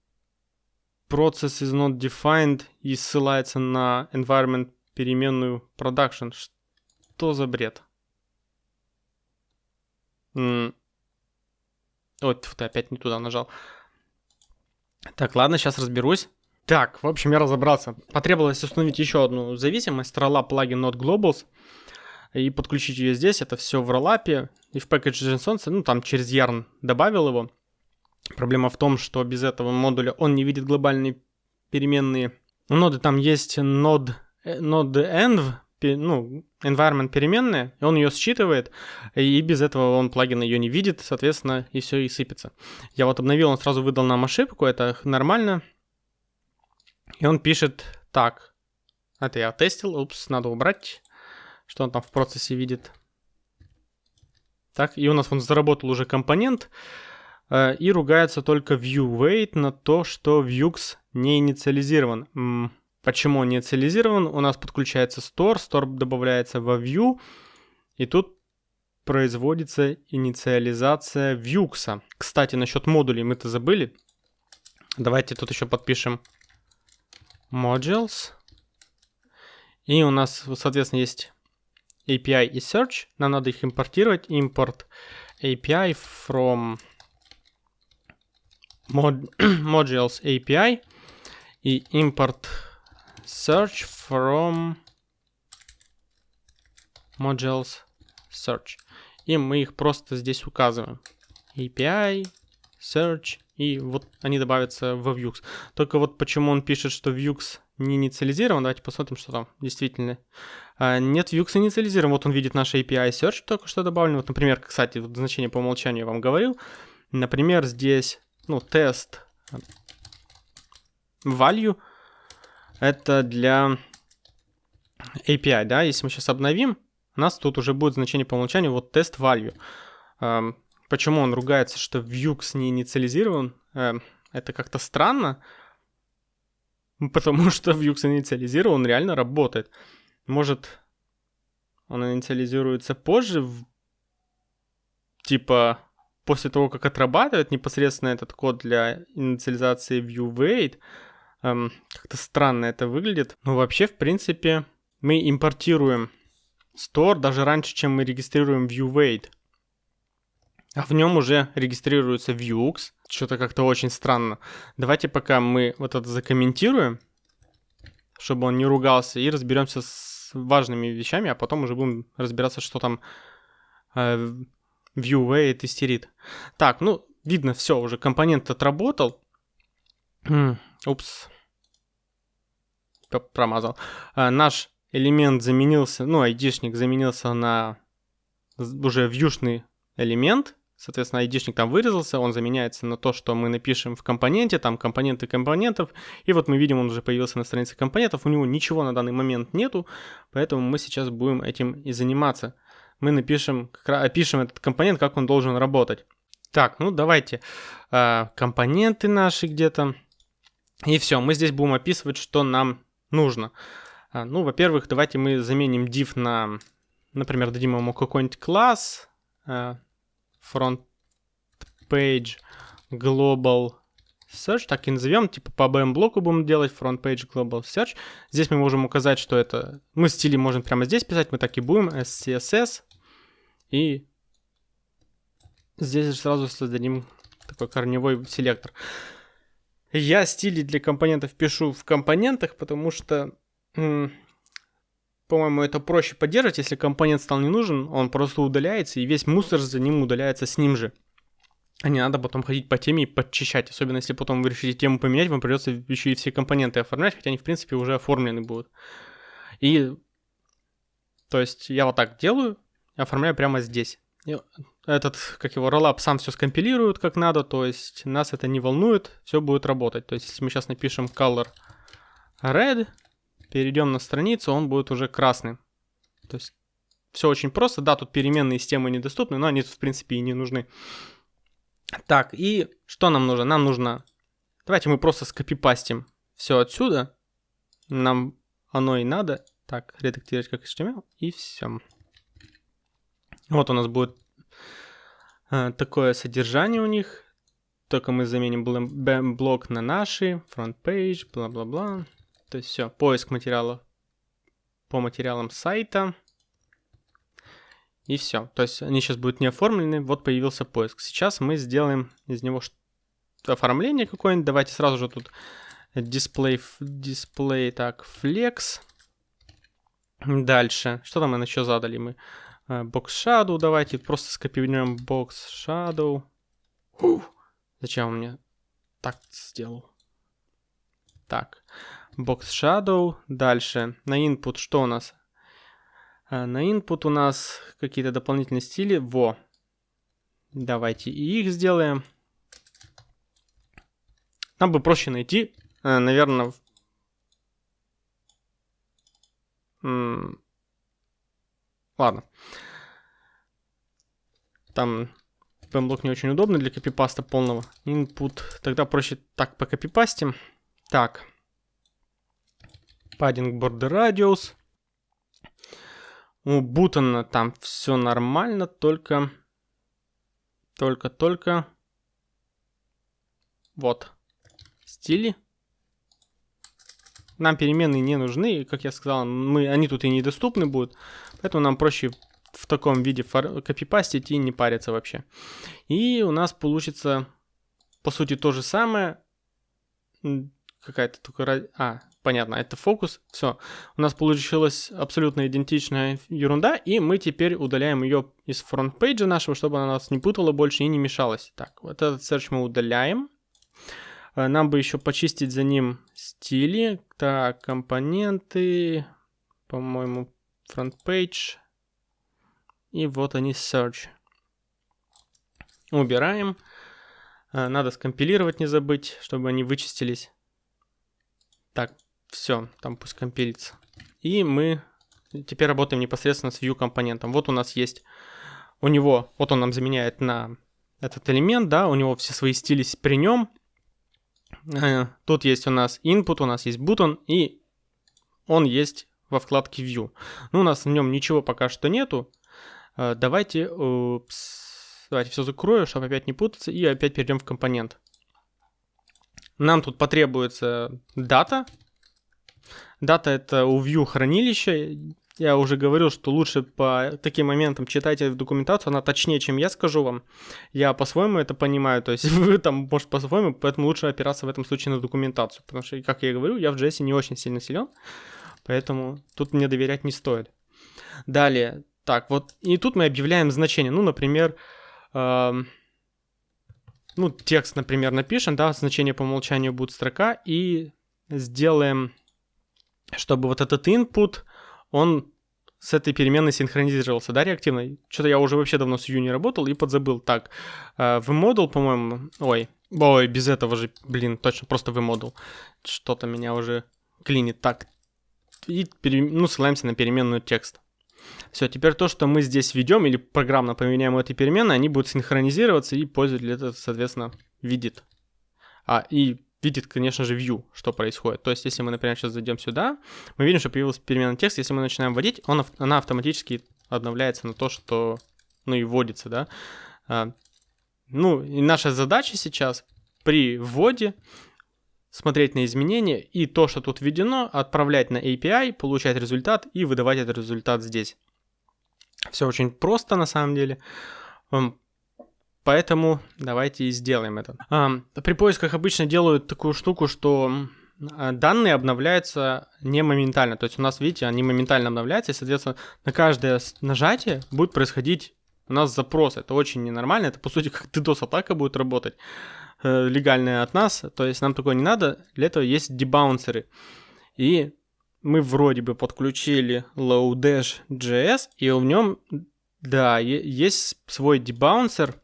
S1: process is not defined и ссылается на environment переменную production. Что за бред? М Ой, ты опять не туда нажал. Так, ладно, сейчас разберусь. Так, в общем, я разобрался. Потребовалось установить еще одну зависимость, Rollup плагин Not Globals, и подключить ее здесь. Это все в роллапе и в Package JSON, ну, там через Yarn добавил его. Проблема в том, что без этого модуля он не видит глобальные переменные. У ноды там есть node, node env, ну, environment переменная, и он ее считывает, и без этого он плагин ее не видит, соответственно, и все и сыпется. Я вот обновил, он сразу выдал нам ошибку, это нормально. И он пишет так. Это я тестил, упс, надо убрать, что он там в процессе видит. Так, и у нас он заработал уже компонент, Э, и ругается только ViewWait на то, что Vuex не инициализирован. Почему он не инициализирован? У нас подключается Store, Store добавляется во View, и тут производится инициализация Vuex. Кстати, насчет модулей мы-то забыли. Давайте тут еще подпишем modules. И у нас, соответственно, есть API и Search. Нам надо их импортировать. Import API from mod modules API и import search from modules search. И мы их просто здесь указываем. API, search, и вот они добавятся в Vuex. Только вот почему он пишет, что Vuex не инициализирован, давайте посмотрим, что там действительно. А, нет, Vuex инициализирован, вот он видит наш API search только что добавлен. Вот, например, кстати, вот значение по умолчанию я вам говорил. Например, здесь ну, тест value это для API, да, если мы сейчас обновим, у нас тут уже будет значение по умолчанию вот тест value. Почему он ругается, что Vuex не инициализирован? Эм, это как-то странно, потому (laughs) что Vuex инициализирован, он реально работает. Может, он инициализируется позже, типа после того, как отрабатывает непосредственно этот код для инициализации ViewWait, эм, как-то странно это выглядит. Но вообще, в принципе, мы импортируем store даже раньше, чем мы регистрируем ViewWait. А в нем уже регистрируется Vuex. Что-то как-то очень странно. Давайте пока мы вот это закомментируем, чтобы он не ругался, и разберемся с важными вещами, а потом уже будем разбираться, что там э, ViewWay тестерит. Так, ну, видно, все, уже компонент отработал. Упс. Промазал. А, наш элемент заменился, ну, айдишник заменился на уже вьюшный элемент. Соответственно, айдишник там вырезался, он заменяется на то, что мы напишем в компоненте, там компоненты компонентов. И вот мы видим, он уже появился на странице компонентов. У него ничего на данный момент нету, поэтому мы сейчас будем этим и заниматься. Мы напишем, опишем этот компонент, как он должен работать. Так, ну давайте э, компоненты наши где-то. И все, мы здесь будем описывать, что нам нужно. А, ну, во-первых, давайте мы заменим div на, например, дадим ему какой-нибудь класс, а, front page global search, так и назовем, типа по BM блоку будем делать front page global search. Здесь мы можем указать, что это, мы стили можем прямо здесь писать, мы так и будем, SCSS, и здесь же сразу создадим такой корневой селектор. Я стили для компонентов пишу в компонентах, потому что, по-моему, это проще поддерживать. Если компонент стал не нужен, он просто удаляется, и весь мусор за ним удаляется с ним же. А не надо потом ходить по теме и подчищать. Особенно если потом вы решите тему поменять, вам придется еще и все компоненты оформлять, хотя они, в принципе, уже оформлены будут. И, то есть, я вот так делаю, оформляю прямо здесь этот, как его, роллап сам все скомпилирует как надо, то есть нас это не волнует, все будет работать. То есть если мы сейчас напишем color red, перейдем на страницу, он будет уже красным. То есть все очень просто, да, тут переменные системы недоступны, но они в принципе и не нужны. Так, и что нам нужно? Нам нужно, давайте мы просто скопипастим все отсюда, нам оно и надо. Так, редактировать как HTML, и все. Вот у нас будет э, такое содержание у них. Только мы заменим блок на наши, front page, бла-бла-бла. То есть все, поиск материалов по материалам сайта. И все. То есть они сейчас будут не оформлены. Вот появился поиск. Сейчас мы сделаем из него оформление какое-нибудь. Давайте сразу же тут display, display так, flex. Дальше. Что там еще задали мы? Box Shadow давайте просто скопируем Box Shadow. Ух, зачем он мне так сделал? Так, Box Shadow. Дальше, на input что у нас? Э, на input у нас какие-то дополнительные стили. Во. Давайте и их сделаем. Нам бы проще найти, э, наверное, Ладно. Там PMBlock не очень удобно для копипаста полного. Input. Тогда проще так по копипастим. Так. Padding border radius. У Бутона там все нормально, только... Только-только... Вот. Стили. Нам переменные не нужны, как я сказал, мы, они тут и недоступны будут, поэтому нам проще в таком виде копипастить и не париться вообще. И у нас получится, по сути, то же самое, какая-то только... А, понятно, это фокус, все. У нас получилась абсолютно идентичная ерунда, и мы теперь удаляем ее из фронт-пейджа нашего, чтобы она нас не путала больше и не мешалась. Так, вот этот search мы удаляем. Э, нам бы еще почистить за ним стили. Так, компоненты. По-моему, page. И вот они, search. Убираем. Э, надо скомпилировать, не забыть, чтобы они вычистились. Так, все, там пусть компилится. И мы теперь работаем непосредственно с view компонентом. Вот у нас есть, у него, вот он нам заменяет на этот элемент, да, у него все свои стили при нем. Э, тут есть у нас input, у нас есть button, и он есть во вкладке View. Ну, у нас в нем ничего пока что нету. Э, давайте, упс, давайте все закрою, чтобы опять не путаться, и опять перейдем в компонент. Нам тут потребуется дата. Дата это у Vue хранилище. Я уже говорил, что лучше по таким моментам читайте документацию, она точнее, чем я скажу вам. Я по-своему это понимаю, то есть (laughs) вы там, может, по-своему, поэтому лучше опираться в этом случае на документацию, потому что, как я говорю, я в JS не очень сильно силен, поэтому тут мне доверять не стоит. Далее, так, вот, и тут мы объявляем значение, ну, например, э, ну, текст, например, напишем, да, значение по умолчанию будет строка, и сделаем, чтобы вот этот input, он с этой переменной синхронизировался, да, реактивно? Что-то я уже вообще давно с Vue не работал и подзабыл. Так, э, в модул, по-моему, ой, ой, без этого же, блин, точно, просто в модул. Что-то меня уже клинит. Так, и, пере... ну, ссылаемся на переменную текст. Все, теперь то, что мы здесь ведем или программно поменяем эти переменные, они будут синхронизироваться, и пользователь это, соответственно, видит. А, и видит, конечно же, view, что происходит. То есть, если мы, например, сейчас зайдем сюда, мы видим, что появилась переменная текст. Если мы начинаем вводить, он, она автоматически обновляется на то, что, ну, и вводится, да. А, ну, и наша задача сейчас при вводе смотреть на изменения и то, что тут введено, отправлять на API, получать результат и выдавать этот результат здесь. Все очень просто на самом деле. Поэтому давайте и сделаем это. При поисках обычно делают такую штуку, что а, данные обновляются не моментально. То есть у нас, видите, они моментально обновляются, и, соответственно, на каждое нажатие будет происходить у нас запрос. Это очень ненормально. Это, по сути, как DDoS-атака будет работать э, легальная от нас. То есть нам такое не надо. Для этого есть дебаунсеры. И мы вроде бы подключили Lodash.js, и в нем, да, есть свой дебаунсер,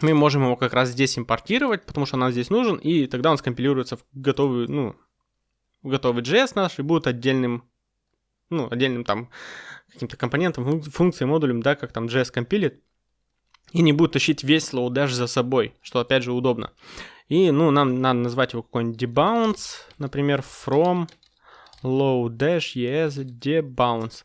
S1: мы можем его как раз здесь импортировать, потому что нам здесь нужен, и тогда он скомпилируется в готовый, ну, в готовый JS наш и будет отдельным, ну, отдельным там каким-то компонентом, функцией, модулем, да, как там JS компилит, и не будет тащить весь Lodash за собой, что опять же удобно. И, ну, нам надо назвать его какой-нибудь debounce, например, from low-dash es debounce.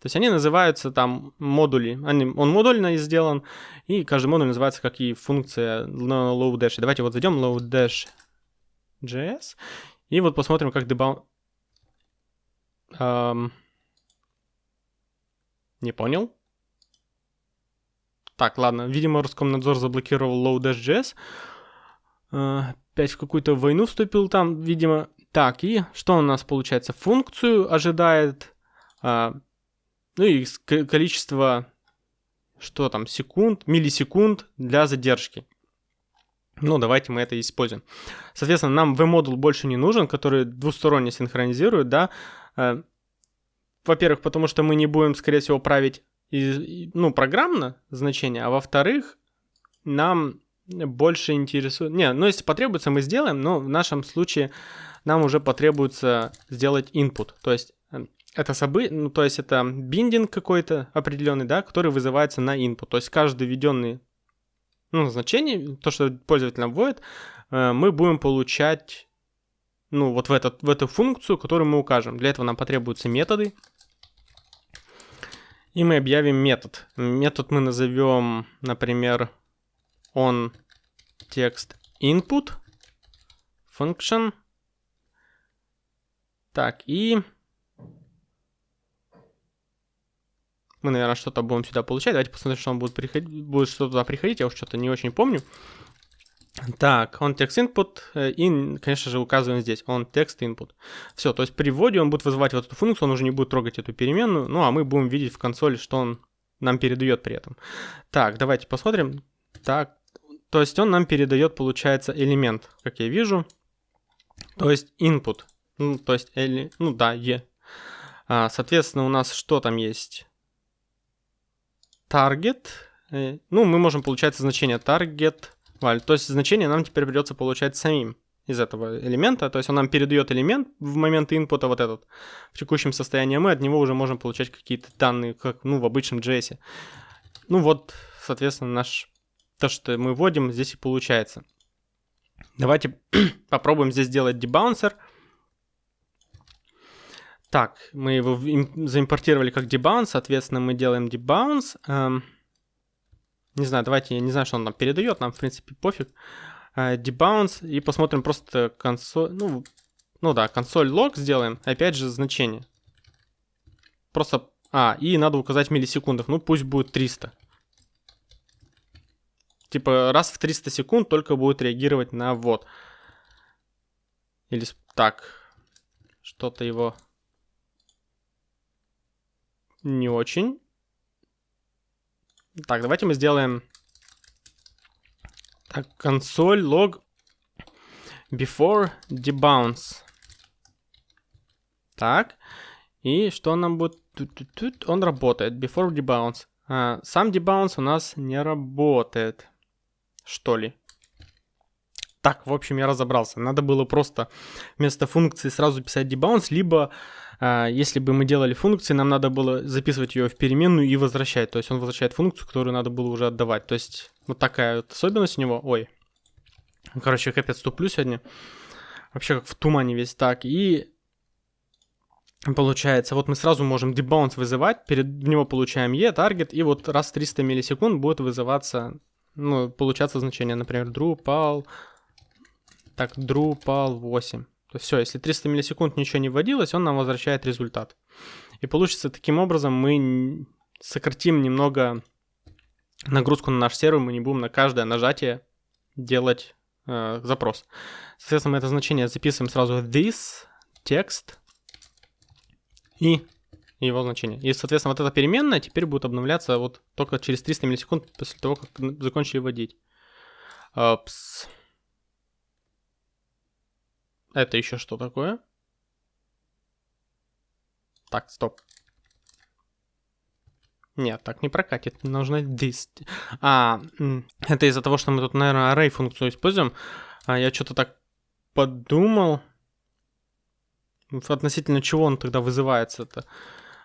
S1: То есть они называются там модули. Они, он модульно сделан, и каждый модуль называется как и функция на low-dash. Давайте вот зайдем low-dash.js, и вот посмотрим, как debound... Эм... Не понял. Так, ладно. Видимо, Роскомнадзор заблокировал low-dash.js. Э, опять в какую-то войну вступил там, видимо. Так, и что у нас получается? Функцию ожидает... Э, ну и количество, что там, секунд, миллисекунд для задержки. Ну, давайте мы это используем. Соответственно, нам v-модул больше не нужен, который двусторонне синхронизирует, да. Э, во-первых, потому что мы не будем, скорее всего, править ну, программно значение, а во-вторых, нам больше интересует... Не, ну если потребуется, мы сделаем, но в нашем случае нам уже потребуется сделать input. То есть это событие, ну, то есть это биндинг какой-то определенный, да, который вызывается на input. То есть каждый введенный ну, значение, то, что пользователь нам вводит, э, мы будем получать, ну, вот в, этот, в эту функцию, которую мы укажем. Для этого нам потребуются методы. И мы объявим метод. Метод мы назовем, например, on text input function. Так, и мы, наверное, что-то будем сюда получать. Давайте посмотрим, что он будет, приходить, будет что туда приходить. Я уж что-то не очень помню. Так, он текст input э, и, конечно же, указываем здесь он текст input. Все, то есть при вводе он будет вызывать вот эту функцию, он уже не будет трогать эту переменную, ну а мы будем видеть в консоли, что он нам передает при этом. Так, давайте посмотрим. Так, то есть он нам передает, получается, элемент, как я вижу. То есть input, ну, то есть, или, ну да, e. А, соответственно, у нас что там есть? target, э, ну, мы можем, получается, значение target value, то есть значение нам теперь придется получать самим из этого элемента, то есть он нам передает элемент в момент инпута вот этот в текущем состоянии, а мы от него уже можем получать какие-то данные, как, ну, в обычном JS. Ну вот, соответственно, наш, то, что мы вводим, здесь и получается. Давайте (clears throat) попробуем здесь сделать дебаунсер. Так, мы его заимпортировали как debounce, соответственно, мы делаем debounce. Эм, не знаю, давайте, я не знаю, что он нам передает, нам, в принципе, пофиг. debounce и посмотрим просто консоль, ну, ну да, консоль лог сделаем, опять же значение. Просто, а, и надо указать в миллисекундах, ну пусть будет 300. Типа раз в 300 секунд только будет реагировать на ввод. Или так, что-то его не очень. Так, давайте мы сделаем так, консоль log before debounce. Так, и что нам будет? Он работает, before debounce. А, сам debounce у нас не работает, что ли. Так, в общем, я разобрался. Надо было просто вместо функции сразу писать debounce, либо если бы мы делали функции, нам надо было записывать ее в переменную и возвращать. То есть он возвращает функцию, которую надо было уже отдавать. То есть вот такая вот особенность у него. Ой. Короче, капец туплю сегодня. Вообще как в тумане весь так. И получается, вот мы сразу можем debounce вызывать, перед него получаем e, target, и вот раз 300 миллисекунд будет вызываться, ну, получаться значение, например, Drupal так, Drupal 8. То есть все, если 300 миллисекунд ничего не вводилось, он нам возвращает результат. И получится таким образом мы сократим немного нагрузку на наш сервер, мы не будем на каждое нажатие делать э, запрос. Соответственно, мы это значение записываем сразу this, текст и его значение. И, соответственно, вот эта переменная теперь будет обновляться вот только через 300 миллисекунд после того, как закончили вводить. Опс. Это еще что такое? Так, стоп. Нет, так не прокатит. Нужно this. А, это из-за того, что мы тут, наверное, array функцию используем. А я что-то так подумал. Относительно чего он тогда вызывается-то.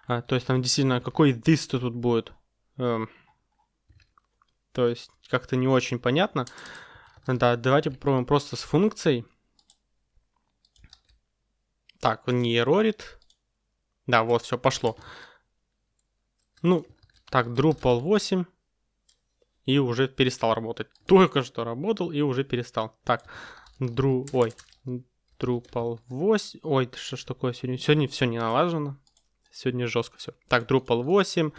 S1: А, то есть там действительно, какой this тут будет. Эм, то есть как-то не очень понятно. Да, давайте попробуем просто с функцией. Так, он не эрорит. Да, вот, все, пошло. Ну, так, Drupal 8. И уже перестал работать. Только что работал и уже перестал. Так, Дру... Ой, Drupal 8. Ой, что ж такое сегодня? Сегодня все не налажено. Сегодня жестко все. Так, Drupal 8,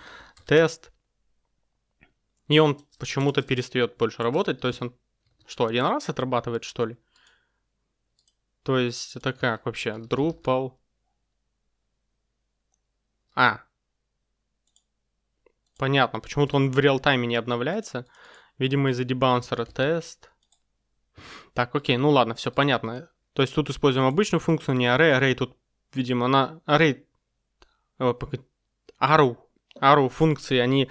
S1: тест. И он почему-то перестает больше работать. То есть он что, один раз отрабатывает, что ли? То есть это как вообще? Drupal. А. Понятно, почему-то он в реал-тайме не обновляется. Видимо, из-за дебаунсера тест. Так, окей, ну ладно, все понятно. То есть тут используем обычную функцию, не array. Array тут, видимо, на array... Arrow. Arrow функции, они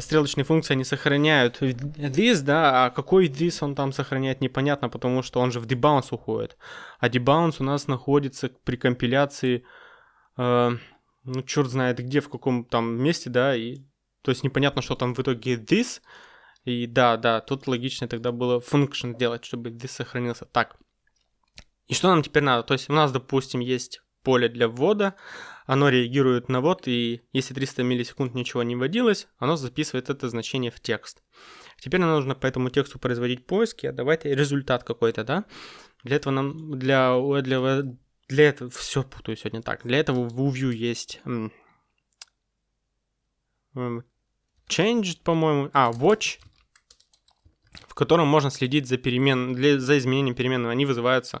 S1: стрелочные функции, они сохраняют this, да, а какой this он там сохраняет, непонятно, потому что он же в debounce уходит. А debounce у нас находится при компиляции, э, ну, черт знает где, в каком там месте, да, и то есть непонятно, что там в итоге this, и да, да, тут логично тогда было function делать, чтобы this сохранился. Так, и что нам теперь надо? То есть у нас, допустим, есть поле для ввода, оно реагирует на ввод, и если 300 миллисекунд ничего не вводилось, оно записывает это значение в текст. Теперь нам нужно по этому тексту производить поиски, а давайте результат какой-то, да? Для этого нам, для, для, для этого, все путаю сегодня так, для этого в Vue есть changed, по-моему, а, watch, в котором можно следить за перемен, для, за изменением переменного, они вызываются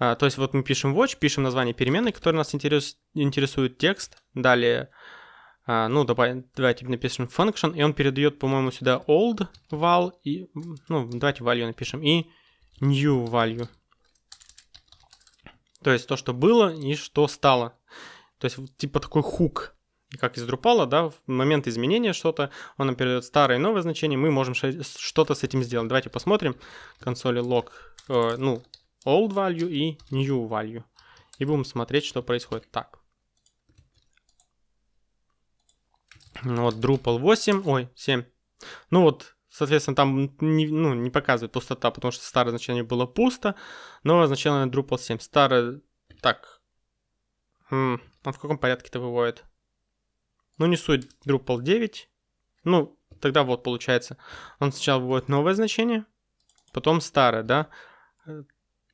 S1: а, то есть вот мы пишем watch, пишем название переменной, которая нас интерес, интересует текст. Далее, а, ну давай, давайте напишем function, и он передает, по-моему, сюда old val, и, ну давайте value напишем, и new value. То есть то, что было и что стало. То есть типа такой хук, как из Drupal, да, в момент изменения что-то, он нам передает старое и новое значение, мы можем что-то с этим сделать. Давайте посмотрим. Консоли log, э, ну, old value и new value. И будем смотреть, что происходит. Так. Ну вот Drupal 8, ой, 7. Ну вот, соответственно, там не, ну, не показывает пустота, потому что старое значение было пусто. Новое значение Drupal 7. Старое... Так. Хм, он в каком порядке это выводит? Ну, не суть. Drupal 9. Ну, тогда вот получается. Он сначала выводит новое значение. потом старое, да?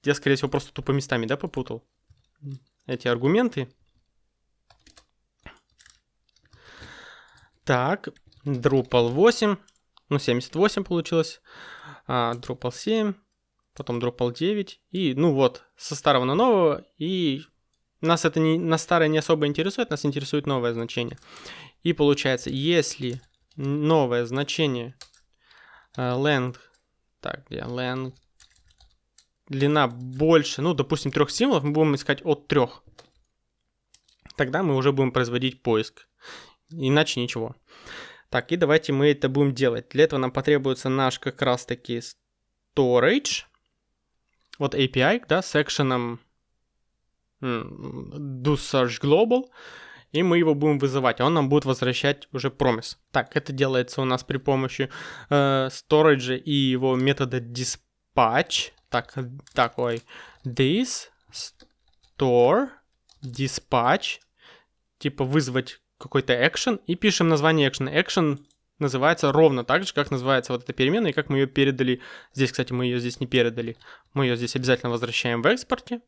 S1: Я, скорее всего, просто тупо местами, да, попутал? Эти аргументы. Так, Drupal 8, ну 78 получилось, а, Drupal 7, потом Drupal 9, и ну вот, со старого на нового, и нас это не, на старое не особо интересует, нас интересует новое значение. И получается, если новое значение uh, length, так, где length, длина больше, ну, допустим, трех символов, мы будем искать от трех. Тогда мы уже будем производить поиск. Иначе ничего. Так, и давайте мы это будем делать. Для этого нам потребуется наш как раз таки storage. Вот API, да, с секшеном do search global. И мы его будем вызывать, он нам будет возвращать уже promise. Так, это делается у нас при помощи э, storage и его метода dispatch. Так, такой this store dispatch. Типа вызвать какой-то action и пишем название action. Action называется ровно так же, как называется вот эта переменная, и как мы ее передали. Здесь, кстати, мы ее здесь не передали. Мы ее здесь обязательно возвращаем в экспорте,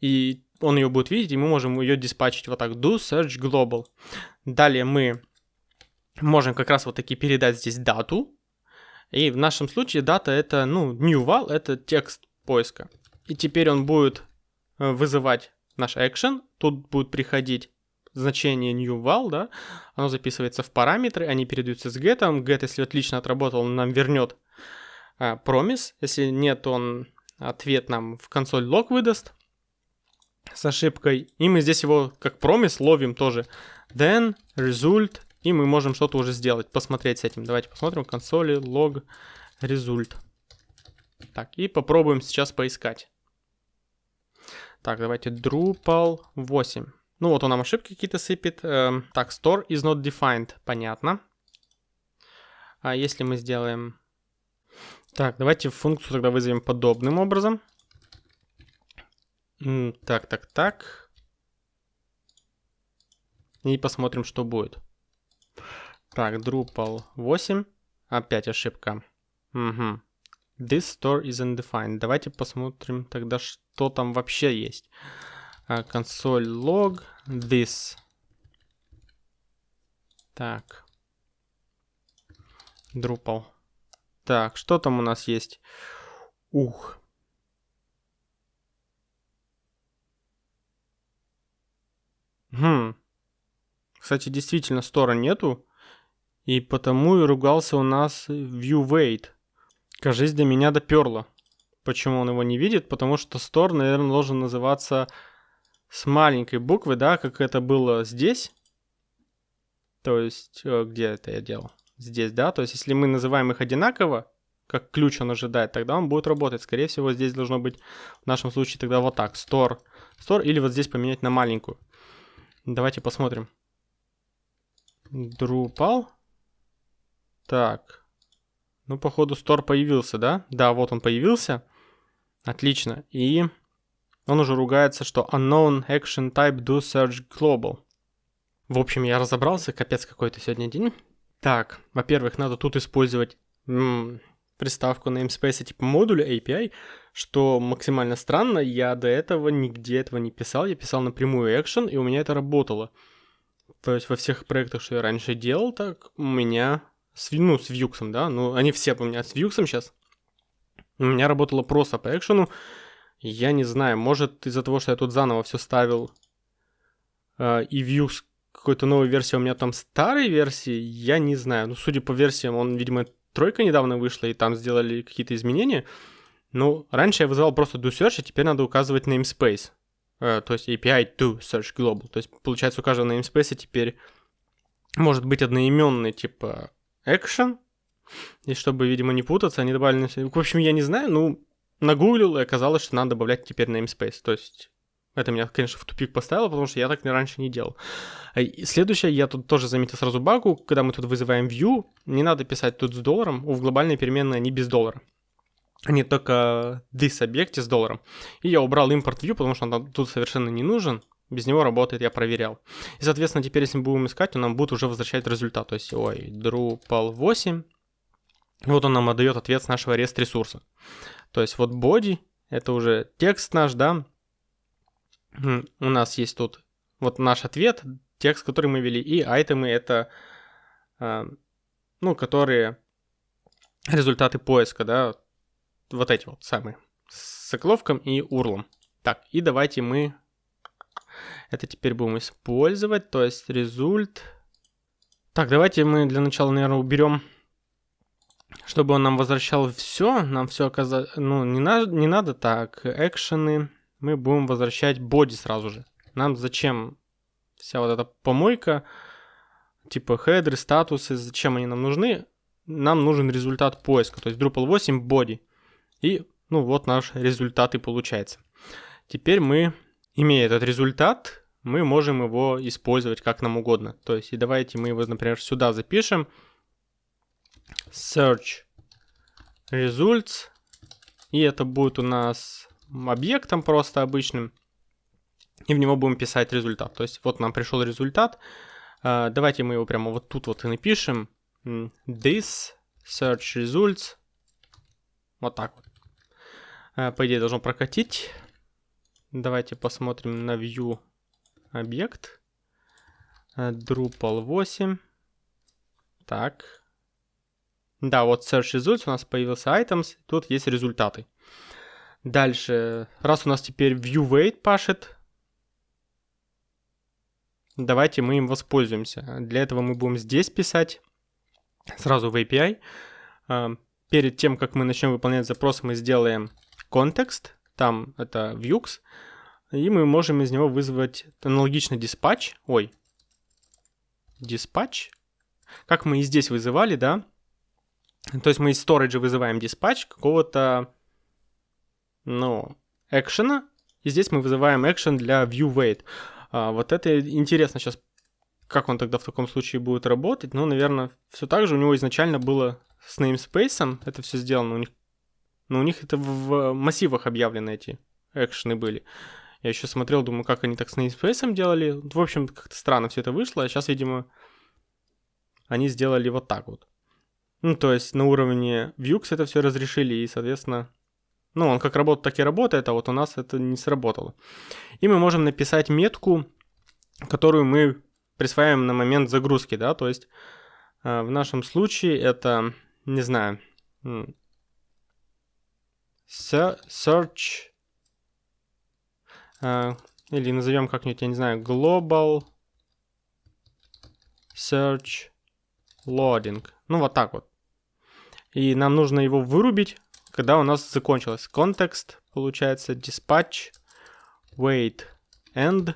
S1: и он ее будет видеть, и мы можем ее диспатчить вот так. Do search global. Далее мы можем как раз вот таки передать здесь дату. И в нашем случае дата это, ну, new val, это текст поиска. И теперь он будет э, вызывать наш action. Тут будет приходить значение new val, да, оно записывается в параметры, они передаются с get. Get, если отлично отработал, он нам вернет а, promise. Если нет, он ответ нам в консоль log выдаст с ошибкой. И мы здесь его как promise ловим тоже. Then result. И мы можем что-то уже сделать, посмотреть с этим. Давайте посмотрим консоли log result. Так, и попробуем сейчас поискать. Так, давайте Drupal 8. Ну вот он нам ошибки какие-то сыпет. Эм, так, store is not defined. Понятно. А если мы сделаем... Так, давайте функцию тогда вызовем подобным образом. Так, так, так. И посмотрим, что будет. Так, Drupal 8. Опять ошибка. Угу. This store is undefined. Давайте посмотрим тогда, что там вообще есть консоль log this. Так. Drupal. Так, что там у нас есть? Ух. Хм. Кстати, действительно, стора нету. И потому и ругался у нас view weight. Кажись, до меня доперло. Почему он его не видит? Потому что store, наверное, должен называться с маленькой буквы, да, как это было здесь. То есть, э, где это я делал? Здесь, да, то есть, если мы называем их одинаково, как ключ он ожидает, тогда он будет работать. Скорее всего, здесь должно быть в нашем случае тогда вот так, store, store, или вот здесь поменять на маленькую. Давайте посмотрим. Drupal. Так. Ну, походу, store появился, да? Да, вот он появился. Отлично. И он уже ругается, что unknown action type do search global. В общем, я разобрался, капец какой-то сегодня день. Так, во-первых, надо тут использовать м- приставку namespace типа модуля API, что максимально странно, я до этого нигде этого не писал, я писал напрямую action, и у меня это работало. То есть во всех проектах, что я раньше делал, так у меня с, ну, с Vue, да, ну они все меня с Vue сейчас. У меня работало просто по экшену, я не знаю, может из-за того, что я тут заново все ставил, э, и Vue какой-то новой версии, у меня там старой версии, я не знаю. Ну, судя по версиям, он, видимо, тройка недавно вышла, и там сделали какие-то изменения. Ну, раньше я вызывал просто do search, а теперь надо указывать namespace. Э, то есть API to search global. То есть, получается, у каждого namespace теперь может быть одноименный, типа, action. И чтобы, видимо, не путаться, они добавили... В общем, я не знаю, ну, нагуглил, и оказалось, что надо добавлять теперь namespace. То есть это меня, конечно, в тупик поставило, потому что я так раньше не делал. И следующее, я тут тоже заметил сразу багу, когда мы тут вызываем view, не надо писать тут с долларом, в глобальной переменной они без доллара. Они только this объекте с долларом. И я убрал импорт view, потому что он тут совершенно не нужен. Без него работает, я проверял. И, соответственно, теперь, если мы будем искать, он нам будет уже возвращать результат. То есть, ой, Drupal 8, Вот он нам отдает ответ с нашего REST ресурса. То есть вот body — это уже текст наш, да. У нас есть тут вот наш ответ, текст, который мы ввели, и айтемы — это, а, ну, которые результаты поиска, да, вот эти вот самые, с заголовком и урлом. Так, и давайте мы это теперь будем использовать, то есть результ. Так, давайте мы для начала, наверное, уберем, чтобы он нам возвращал все, нам все оказалось, ну, не, на... не надо так, экшены, мы будем возвращать боди сразу же. Нам зачем вся вот эта помойка, типа хедры, статусы, зачем они нам нужны? Нам нужен результат поиска, то есть Drupal 8 body. И, ну, вот наш результат и получается. Теперь мы, имея этот результат, мы можем его использовать как нам угодно. То есть, и давайте мы его, например, сюда запишем. Search results. И это будет у нас объектом просто обычным. И в него будем писать результат. То есть, вот нам пришел результат. А, давайте мы его прямо вот тут вот и напишем. This search results. Вот так вот. А, по идее должно прокатить. Давайте посмотрим на view объект. Э, Drupal 8. Так. Да, вот search results у нас появился items. Тут есть результаты. Дальше. Раз у нас теперь view weight пашет, давайте мы им воспользуемся. Для этого мы будем здесь писать сразу в API. Э, перед тем, как мы начнем выполнять запрос, мы сделаем контекст там это Vux, и мы можем из него вызвать аналогично диспатч, ой, диспатч, как мы и здесь вызывали, да, то есть мы из storage вызываем диспатч какого-то, ну, экшена, и здесь мы вызываем экшен для viewWait. А, вот это интересно сейчас, как он тогда в таком случае будет работать. Ну, наверное, все так же у него изначально было с namespace, это все сделано у них но у них это в массивах объявлены эти экшены были. Я еще смотрел, думаю, как они так с namespace делали. В общем, как-то странно все это вышло. А сейчас, видимо, они сделали вот так вот. Ну, то есть на уровне Vux это все разрешили, и, соответственно, ну, он как работает, так и работает, а вот у нас это не сработало. И мы можем написать метку, которую мы присваиваем на момент загрузки, да, то есть э, в нашем случае это, не знаю, search, uh, или назовем как-нибудь, я не знаю, global search loading. Ну, вот так вот. И нам нужно его вырубить, когда у нас закончилось. Контекст, получается, dispatch, wait, end.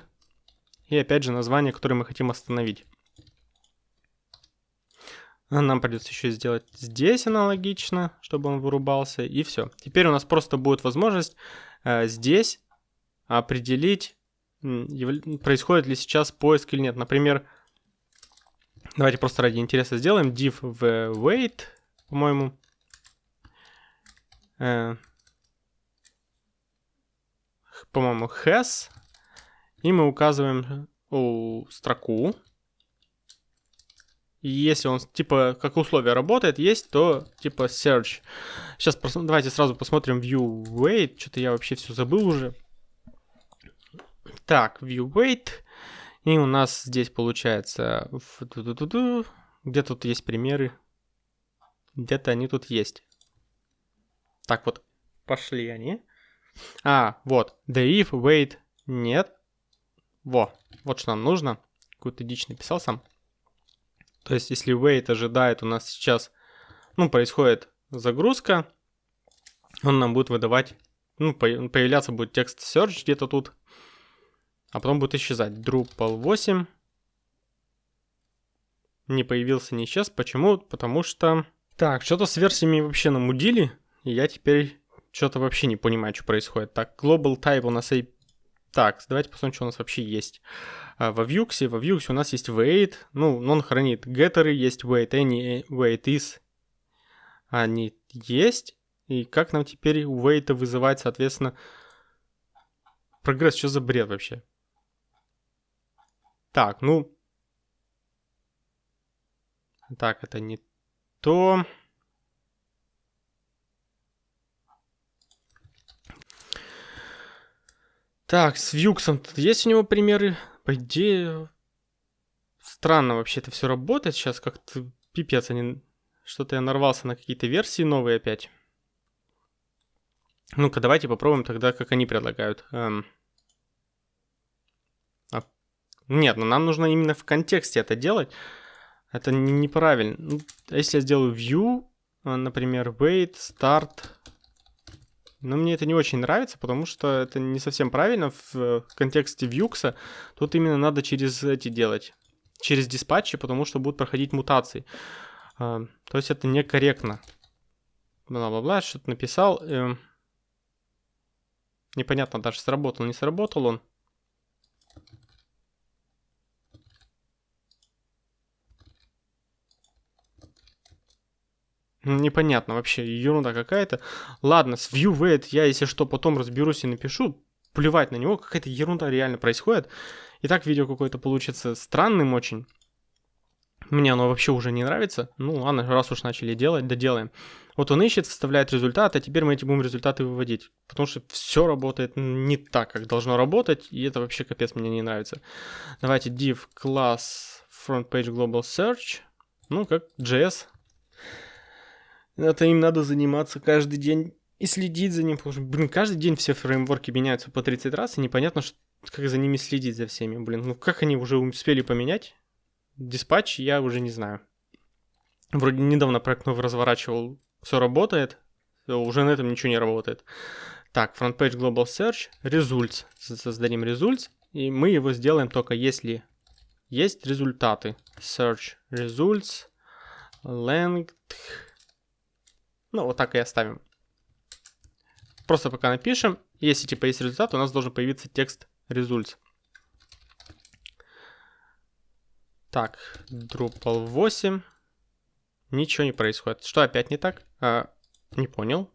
S1: И опять же название, которое мы хотим остановить. Нам придется еще сделать здесь аналогично, чтобы он вырубался, и все. Теперь у нас просто будет возможность э, здесь определить, происходит ли сейчас поиск или нет. Например, давайте просто ради интереса сделаем div в wait, по-моему. Э, по-моему, has. И мы указываем о, строку если он, типа, как условие работает, есть, то, типа, search. Сейчас давайте сразу посмотрим view weight. Что-то я вообще все забыл уже. Так, view weight. И у нас здесь получается... Где тут есть примеры? Где-то они тут есть. Так вот, пошли они. А, вот. The if, wait, нет. Во, вот что нам нужно. Какую-то дичь написал сам. То есть, если wait ожидает, у нас сейчас, ну, происходит загрузка, он нам будет выдавать, ну, появляться будет текст search где-то тут, а потом будет исчезать. Drupal 8 не появился, не исчез. Почему? Потому что... Так, что-то с версиями вообще намудили, и я теперь что-то вообще не понимаю, что происходит. Так, global type у нас так, давайте посмотрим, что у нас вообще есть. А, во Vue, во Vue у нас есть wait, ну, он хранит геттеры, есть wait any, wait is, они есть. И как нам теперь wait вызывать, соответственно, прогресс, что за бред вообще? Так, ну... Так, это не то. Так, с Вьюксом есть у него примеры? По идее, странно вообще это все работает сейчас, как-то пипец, они... Что-то я нарвался на какие-то версии новые опять. Ну-ка, давайте попробуем тогда, как они предлагают. Эм... А... Нет, ну нам нужно именно в контексте это делать. Это неправильно. Ну, если я сделаю view, а, например, wait, start, но мне это не очень нравится, потому что это не совсем правильно в контексте Vuex. Тут именно надо через эти делать, через диспатчи, потому что будут проходить мутации. А, то есть это некорректно. Бла-бла-бла, что-то написал. Эм, непонятно даже, сработал, не сработал он. Непонятно вообще, ерунда какая-то. Ладно, с ViewWeight я, если что, потом разберусь и напишу. Плевать на него, какая-то ерунда реально происходит. И так видео какое-то получится странным очень. Мне оно вообще уже не нравится. Ну ладно, раз уж начали делать, доделаем. Вот он ищет, вставляет результат, а теперь мы эти будем результаты выводить. Потому что все работает не так, как должно работать, и это вообще капец мне не нравится. Давайте div class front page global search. Ну, как JS это им надо заниматься каждый день и следить за ним, потому что, блин, каждый день все фреймворки меняются по 30 раз, и непонятно, что, как за ними следить за всеми, блин. Ну как они уже успели поменять? Диспатч я уже не знаю. Вроде недавно проект новый разворачивал, все работает, уже на этом ничего не работает. Так, page global search, results, создадим results, и мы его сделаем только если есть результаты. Search results, length, ну, вот так и оставим. Просто пока напишем. Если типа есть результат, у нас должен появиться текст results. Так, Drupal 8. Ничего не происходит. Что опять не так? А, не понял.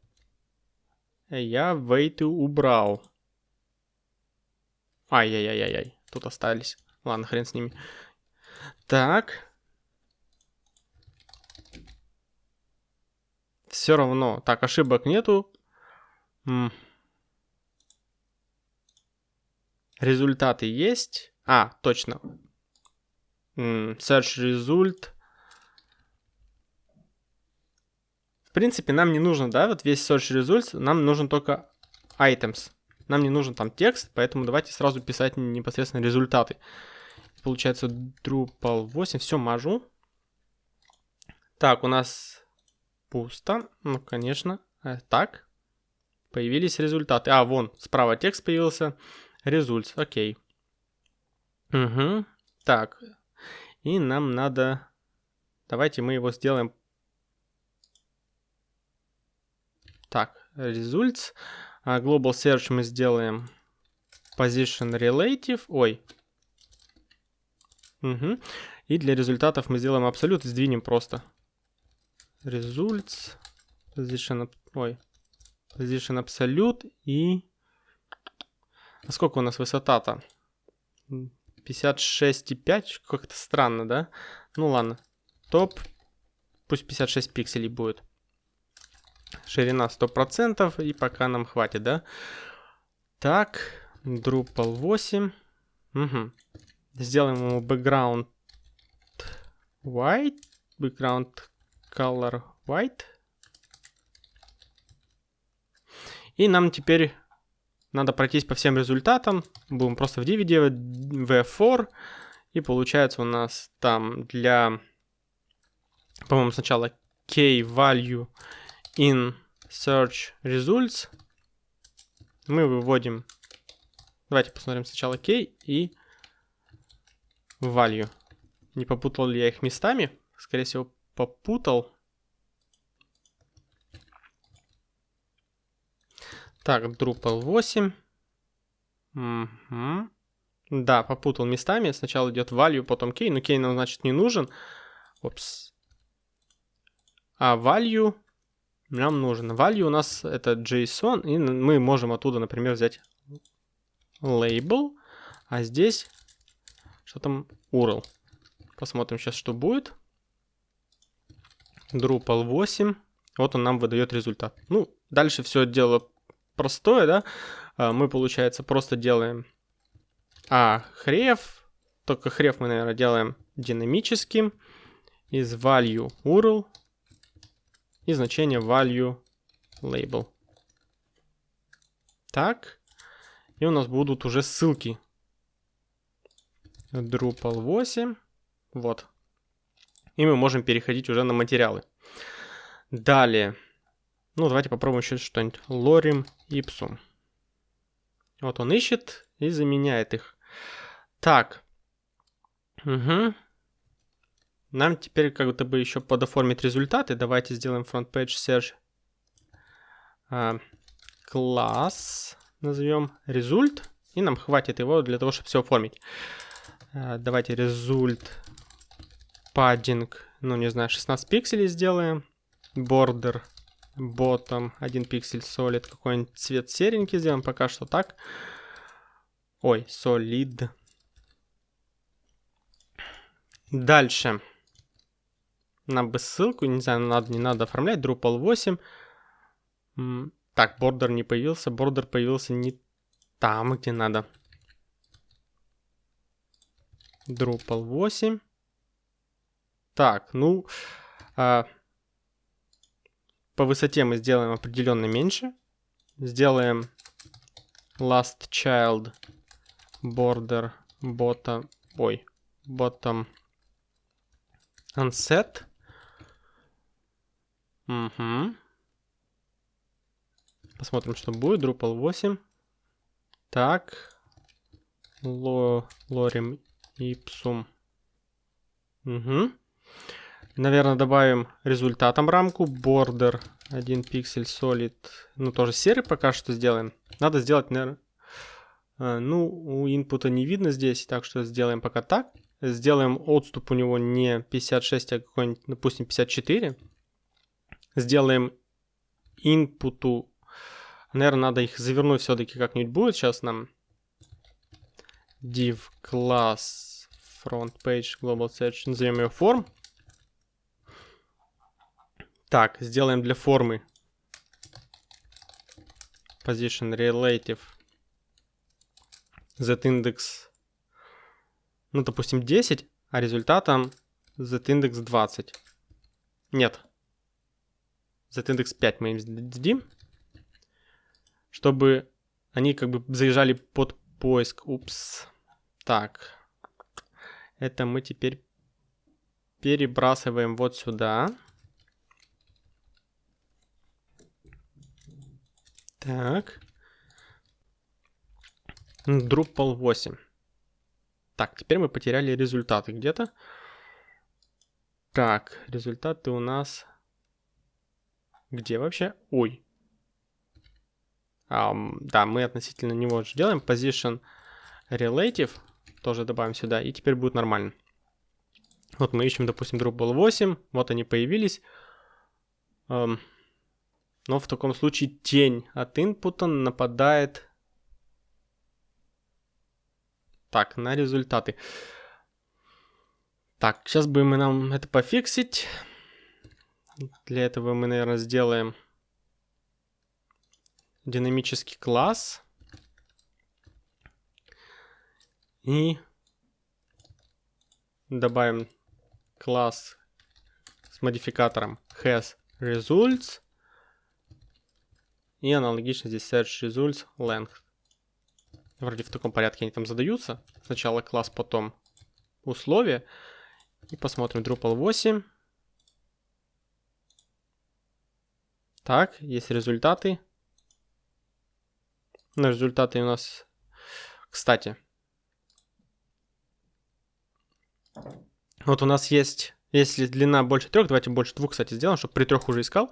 S1: Я wait убрал. Ай-яй-яй-яй. Тут остались. Ладно, хрен с ними. Так. Все равно. Так, ошибок нету. Результаты есть. А, точно. Search result. В принципе, нам не нужно, да, вот весь search results. Нам нужен только items. Нам не нужен там текст, поэтому давайте сразу писать непосредственно результаты. Получается Drupal 8. Все, мажу. Так, у нас Пусто. Ну, конечно. Э, так. Появились результаты. А, вон, справа текст появился. Результ. Окей. Угу. Так. И нам надо... Давайте мы его сделаем... Так, results. А global search мы сделаем position relative. Ой. Угу. И для результатов мы сделаем абсолют сдвинем просто results, position, ой, position absolute и... А сколько у нас высота-то? 56,5? Как-то странно, да? Ну ладно. Топ, пусть 56 пикселей будет. Ширина 100%, и пока нам хватит, да? Так, Drupal 8. Угу. Сделаем ему background white, background color white. И нам теперь надо пройтись по всем результатам. Будем просто в div делать v4. И получается у нас там для, по-моему, сначала k value in search results. Мы выводим, давайте посмотрим сначала k и value. Не попутал ли я их местами? Скорее всего, попутал. Так, Drupal 8. Угу. Да, попутал местами. Сначала идет value, потом key. Но key нам, значит, не нужен. Опс. А value нам нужен. Value у нас это JSON. И мы можем оттуда, например, взять label. А здесь что там URL. Посмотрим сейчас, что будет. Drupal 8. Вот он нам выдает результат. Ну, дальше все дело простое, да. а, мы, получается, просто делаем а хрев, только хрев мы, наверное, делаем динамическим из value URL и значение value label. Так. И у нас будут уже ссылки. Drupal 8. Вот. И мы можем переходить уже на материалы. Далее. Ну, давайте попробуем еще что-нибудь. Lorem ipsum. Вот он ищет и заменяет их. Так. Угу. Нам теперь как будто бы еще подоформить результаты. Давайте сделаем front page search. Класс. Назовем result. И нам хватит его для того, чтобы все оформить. А, давайте result padding. Ну, не знаю, 16 пикселей сделаем. Border bottom 1 пиксель solid. Какой-нибудь цвет серенький сделаем. Пока что так. Ой, solid. Дальше. Нам бы ссылку, не знаю, надо, не надо оформлять. Drupal 8. Так, бордер не появился. Бордер появился не там, где надо. Drupal 8. Так, ну... А, по высоте мы сделаем определенно меньше. Сделаем last child border bottom... Ой, bottom unset. Угу. Посмотрим, что будет. Drupal 8. Так. Ло, лорем ipsum. Угу. Наверное, добавим результатом рамку. Border 1 пиксель solid. Ну, тоже серый пока что сделаем. Надо сделать, наверное... Э, ну, у инпута не видно здесь, так что сделаем пока так. Сделаем отступ у него не 56, а какой-нибудь, допустим, 54. Сделаем инпуту. Наверное, надо их завернуть все-таки как-нибудь будет. Сейчас нам div class front page global search. Назовем ее form. Так, сделаем для формы position relative z-index ну, допустим, 10, а результатом z-индекс 20. Нет. z-индекс 5 мы им дадим, чтобы они как бы заезжали под поиск. Упс. Так. Это мы теперь перебрасываем вот сюда. Так. Drupal 8. Так, теперь мы потеряли результаты где-то. Так, результаты у нас... Где вообще? Ой. Um, да, мы относительно него же делаем. Position Relative тоже добавим сюда, и теперь будет нормально. Вот мы ищем, допустим, Drupal 8, вот они появились. Um, но в таком случае тень от инпута нападает Так, на результаты. Так, сейчас бы мы нам это пофиксить. Для этого мы, наверное, сделаем динамический класс. И добавим класс с модификатором hasResults. И аналогично здесь searchResults_length. Вроде в таком порядке они там задаются. Сначала класс, потом условия. И посмотрим Drupal 8. Так, есть результаты. На результаты у нас, кстати. Вот у нас есть, если длина больше трех, давайте больше двух, кстати, сделаем, чтобы при трех уже искал.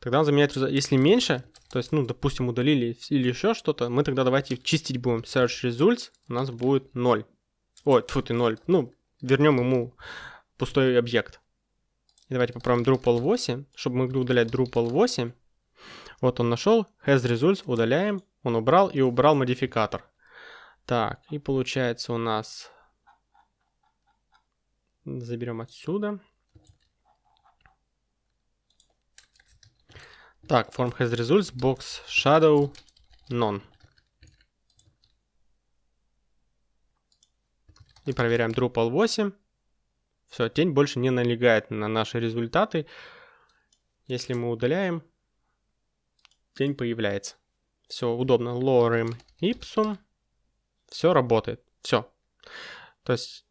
S1: Тогда он заменяет результат. Если меньше, то есть, ну, допустим, удалили или еще что-то, мы тогда давайте чистить будем. Search results у нас будет 0. Ой, тьфу ты 0. Ну, вернем ему пустой объект. И давайте попробуем Drupal 8, чтобы мы могли удалять Drupal 8. Вот он нашел, has results, удаляем, он убрал и убрал модификатор. Так, и получается у нас... Заберем отсюда. Так, form has results, box, shadow, none. И проверяем Drupal 8. Все, тень больше не налегает на наши результаты. Если мы удаляем, тень появляется. Все, удобно. Lorem ipsum. Все работает. Все. То есть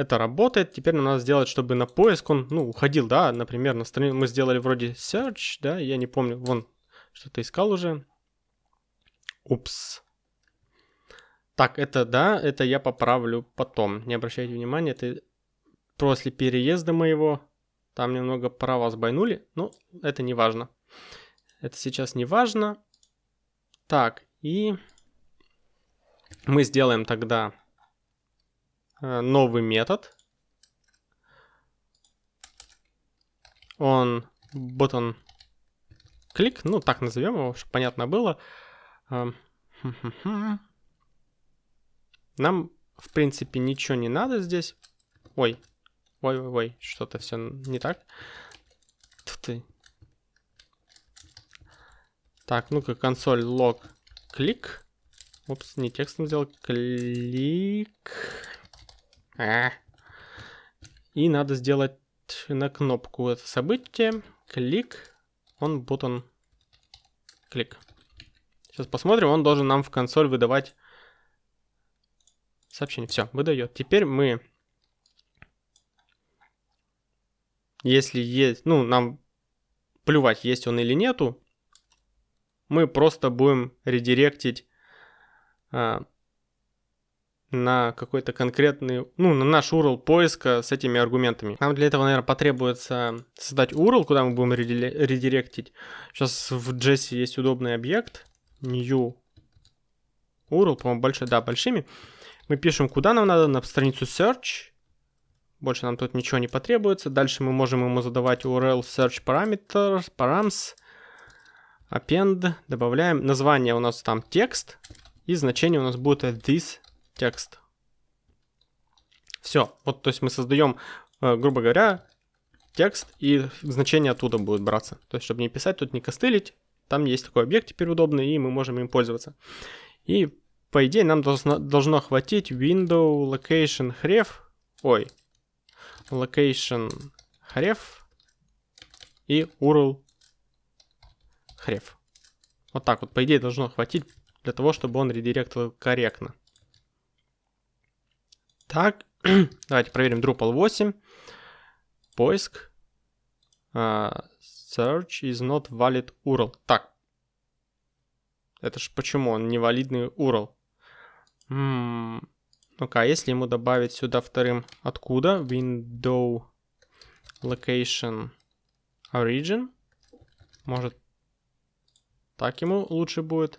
S1: это работает. Теперь нам надо сделать, чтобы на поиск он, ну, уходил, да, например, на страницу мы сделали вроде search, да, я не помню, вон, что-то искал уже. Упс. Так, это, да, это я поправлю потом. Не обращайте внимания, это после переезда моего, там немного права сбойнули, ну, это не важно. Это сейчас не важно. Так, и мы сделаем тогда новый метод. Он button клик, ну так назовем его, чтобы понятно было. Эм, (laughs) Нам, в принципе, ничего не надо здесь. Ой, ой-ой-ой, что-то все не так. Ты. Так, ну-ка, консоль лог клик. Упс, не текстом сделал. Клик. И надо сделать на кнопку это событие. Клик. Он button. Клик. Сейчас посмотрим. Он должен нам в консоль выдавать сообщение. Все, выдает. Теперь мы... Если есть... Ну, нам плювать, есть он или нету. Мы просто будем редиректить а, на какой-то конкретный, ну, на наш URL поиска с этими аргументами. Нам для этого, наверное, потребуется создать URL, куда мы будем редиректить. Сейчас в JS есть удобный объект, new URL, по-моему, большой, да, большими. Мы пишем, куда нам надо, на страницу search. Больше нам тут ничего не потребуется. Дальше мы можем ему задавать URL search parameters, params, append, добавляем. Название у нас там текст, и значение у нас будет this текст. Все, вот, то есть мы создаем, э, грубо говоря, текст, и значение оттуда будет браться. То есть, чтобы не писать, тут не костылить, там есть такой объект теперь удобный, и мы можем им пользоваться. И, по идее, нам должно, должно хватить window location href, ой, location href и url href. Вот так вот, по идее, должно хватить для того, чтобы он редиректил корректно. Так, (clears throat) давайте проверим Drupal 8. Поиск. Uh, search is not valid URL. Так. Это ж почему он невалидный URL? Hmm. Ну-ка, а если ему добавить сюда вторым откуда? Window location origin. Может, так ему лучше будет.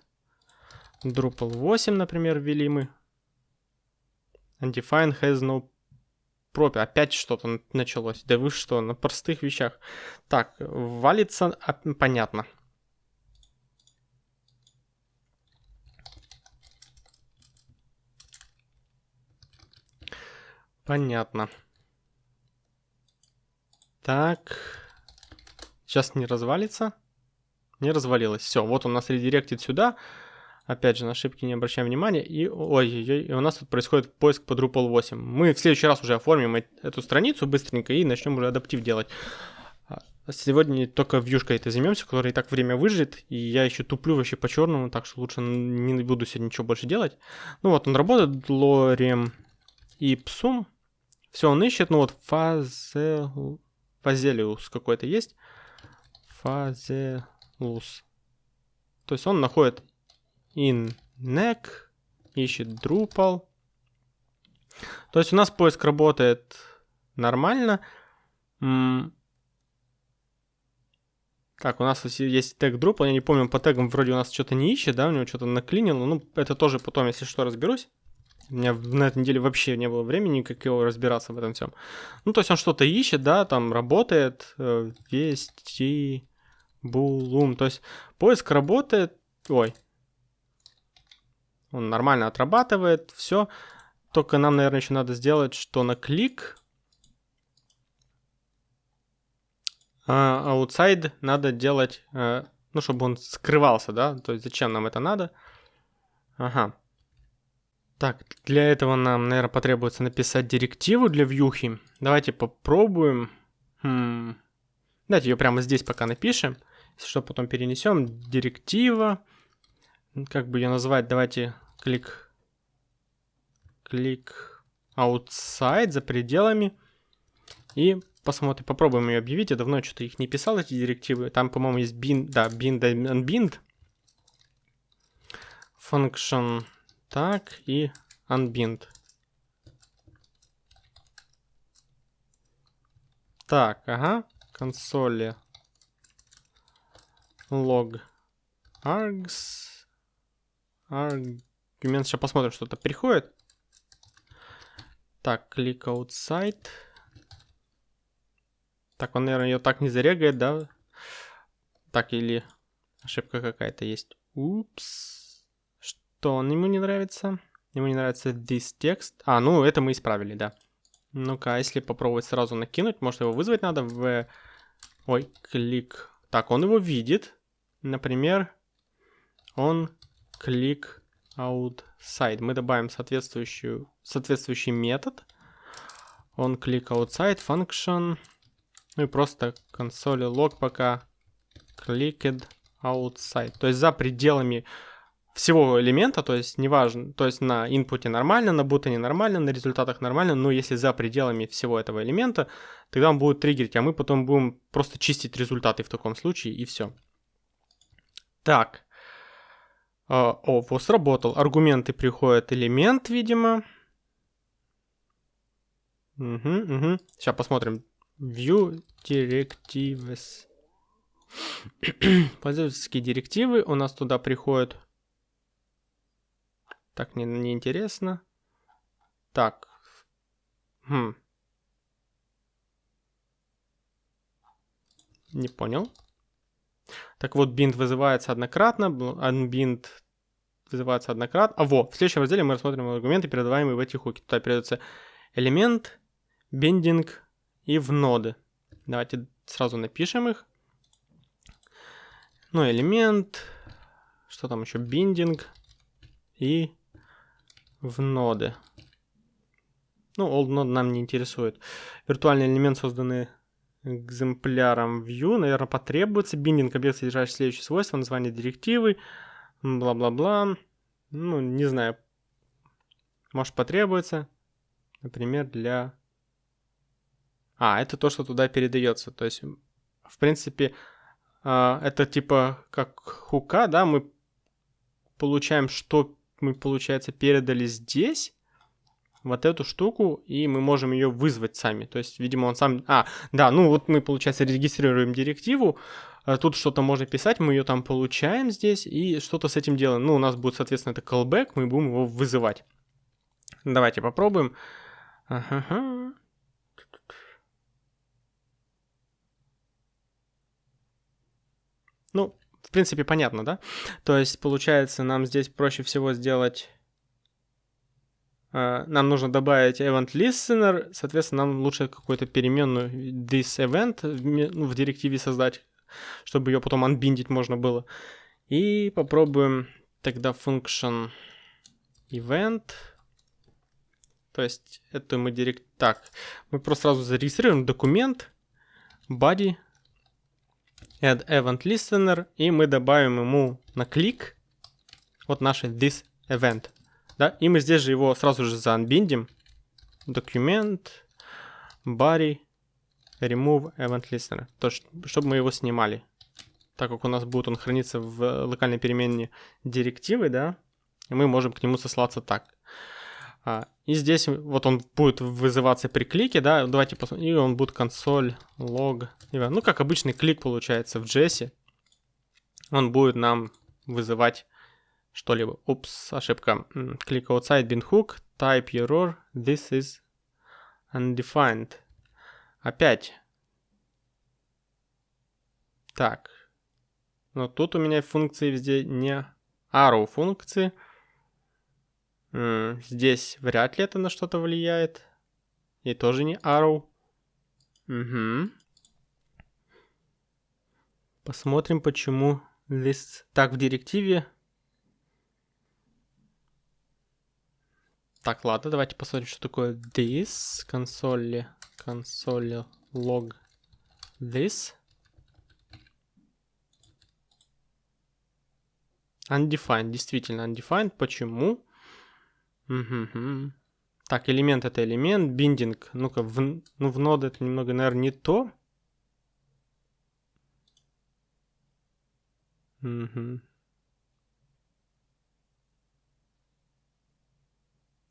S1: Drupal 8, например, ввели мы. Undefined has no property. Опять что-то началось. Да вы что, на простых вещах. Так, валится, а, понятно. Понятно. Так. Сейчас не развалится. Не развалилось. Все, вот он нас редиректит сюда. Опять же, на ошибки не обращаем внимания. И, ой-ой-ой, и у нас тут происходит поиск по Drupal 8. Мы в следующий раз уже оформим эту страницу быстренько и начнем уже адаптив делать. А, сегодня только вьюшкой это займемся, которая и так время выжжет, и я еще туплю вообще по черному, так что лучше не буду сегодня ничего больше делать. Ну вот, он работает, лорем и псум. Все, он ищет, ну вот, фазел... фазелиус какой-то есть. Фазелус. То есть он находит in neck, ищет Drupal. То есть у нас поиск работает нормально. Так, у нас есть тег Drupal, я не помню, по тегам вроде у нас что-то не ищет, да, у него что-то наклинило. Ну, это тоже потом, если что, разберусь. У меня на этой неделе вообще не было времени никакого разбираться в этом всем. Ну, то есть он что-то ищет, да, там работает, э, вести, булум. То есть поиск работает, ой, он нормально отрабатывает, все. Только нам, наверное, еще надо сделать, что на клик а, outside надо делать, э, ну, чтобы он скрывался, да, то есть зачем нам это надо. Ага. Так, для этого нам, наверное, потребуется написать директиву для вьюхи. Давайте попробуем. Хм. Давайте ее прямо здесь пока напишем. Если что, потом перенесем. Директива. Как бы ее назвать? Давайте клик. Клик outside, за пределами. И посмотрим, попробуем ее объявить. Я давно что-то их не писал, эти директивы. Там, по-моему, есть bind, да, bind and bind. Function так, и unbind. Так, ага. Консоли. Log. Args. Аргумент. Сейчас посмотрим, что-то приходит. Так, click outside. Так, он, наверное, ее так не зарегает, да? Так, или ошибка какая-то есть. Упс что он ему не нравится? Ему не нравится this текст. А, ну это мы исправили, да. Ну-ка, а если попробовать сразу накинуть, может его вызвать надо в... Ой, клик. Так, он его видит. Например, он клик outside. Мы добавим соответствующую, соответствующий метод. Он клик outside function. Ну и просто консоли log пока clicked outside. То есть за пределами всего элемента, то есть неважно, то есть на инпуте нормально, на бутоне нормально, на результатах нормально, но если за пределами всего этого элемента, тогда он будет триггерить, а мы потом будем просто чистить результаты в таком случае и все. Так. А, о, вот сработал. Аргументы приходят элемент, видимо. Угу, угу. Сейчас посмотрим. View directives. (clears throat) Пользовательские директивы у нас туда приходят так, не, не интересно. Так. Хм. Не понял. Так вот, bind вызывается однократно, unbind вызывается однократно. А во, в следующем разделе мы рассмотрим аргументы, передаваемые в эти хуки. Туда передается элемент, бендинг и в ноды. Давайте сразу напишем их. Ну, элемент, что там еще, биндинг и в ноды. Ну, old node нам не интересует. Виртуальный элемент, созданный экземпляром view, наверное, потребуется. Биндинг объект, содержащий следующие свойства, название директивы, бла-бла-бла. Ну, не знаю. Может потребуется. Например, для... А, это то, что туда передается. То есть, в принципе, а, это типа как хука, да, мы получаем, что мы, получается, передали здесь вот эту штуку, и мы можем ее вызвать сами. То есть, видимо, он сам... А, да, ну вот мы, получается, регистрируем директиву, тут что-то можно писать, мы ее там получаем здесь, и что-то с этим делаем. Ну, у нас будет, соответственно, это callback, мы будем его вызывать. Давайте попробуем. Ну, в принципе, понятно, да? То есть, получается, нам здесь проще всего сделать... Uh, нам нужно добавить event listener, соответственно, нам лучше какую-то переменную this event ну, в директиве создать, чтобы ее потом анбиндить можно было. И попробуем тогда function event. То есть это мы директ... Так, мы просто сразу зарегистрируем документ body add event listener, и мы добавим ему на клик вот наш this event. Да? И мы здесь же его сразу же заанбиндим. Document, body, remove event listener. То, чтобы мы его снимали. Так как у нас будет он храниться в локальной перемене директивы, да, мы можем к нему сослаться так. А, и здесь вот он будет вызываться при клике, да, давайте посмотрим, и он будет консоль, лог, ну как обычный клик получается в JS. Он будет нам вызывать что-либо. Упс, ошибка. Click outside bin hook, type error, this is undefined. Опять. Так. Но тут у меня функции везде не arrow функции. Здесь вряд ли это на что-то влияет. И тоже не arrow. Угу. Посмотрим, почему this так в директиве. Так, ладно, давайте посмотрим, что такое this. Консоли, консоли log this. Undefined, действительно undefined. Почему? Угу. Так, элемент это элемент, биндинг. Ну-ка, в, ну в нод это немного, наверное, не то. Угу.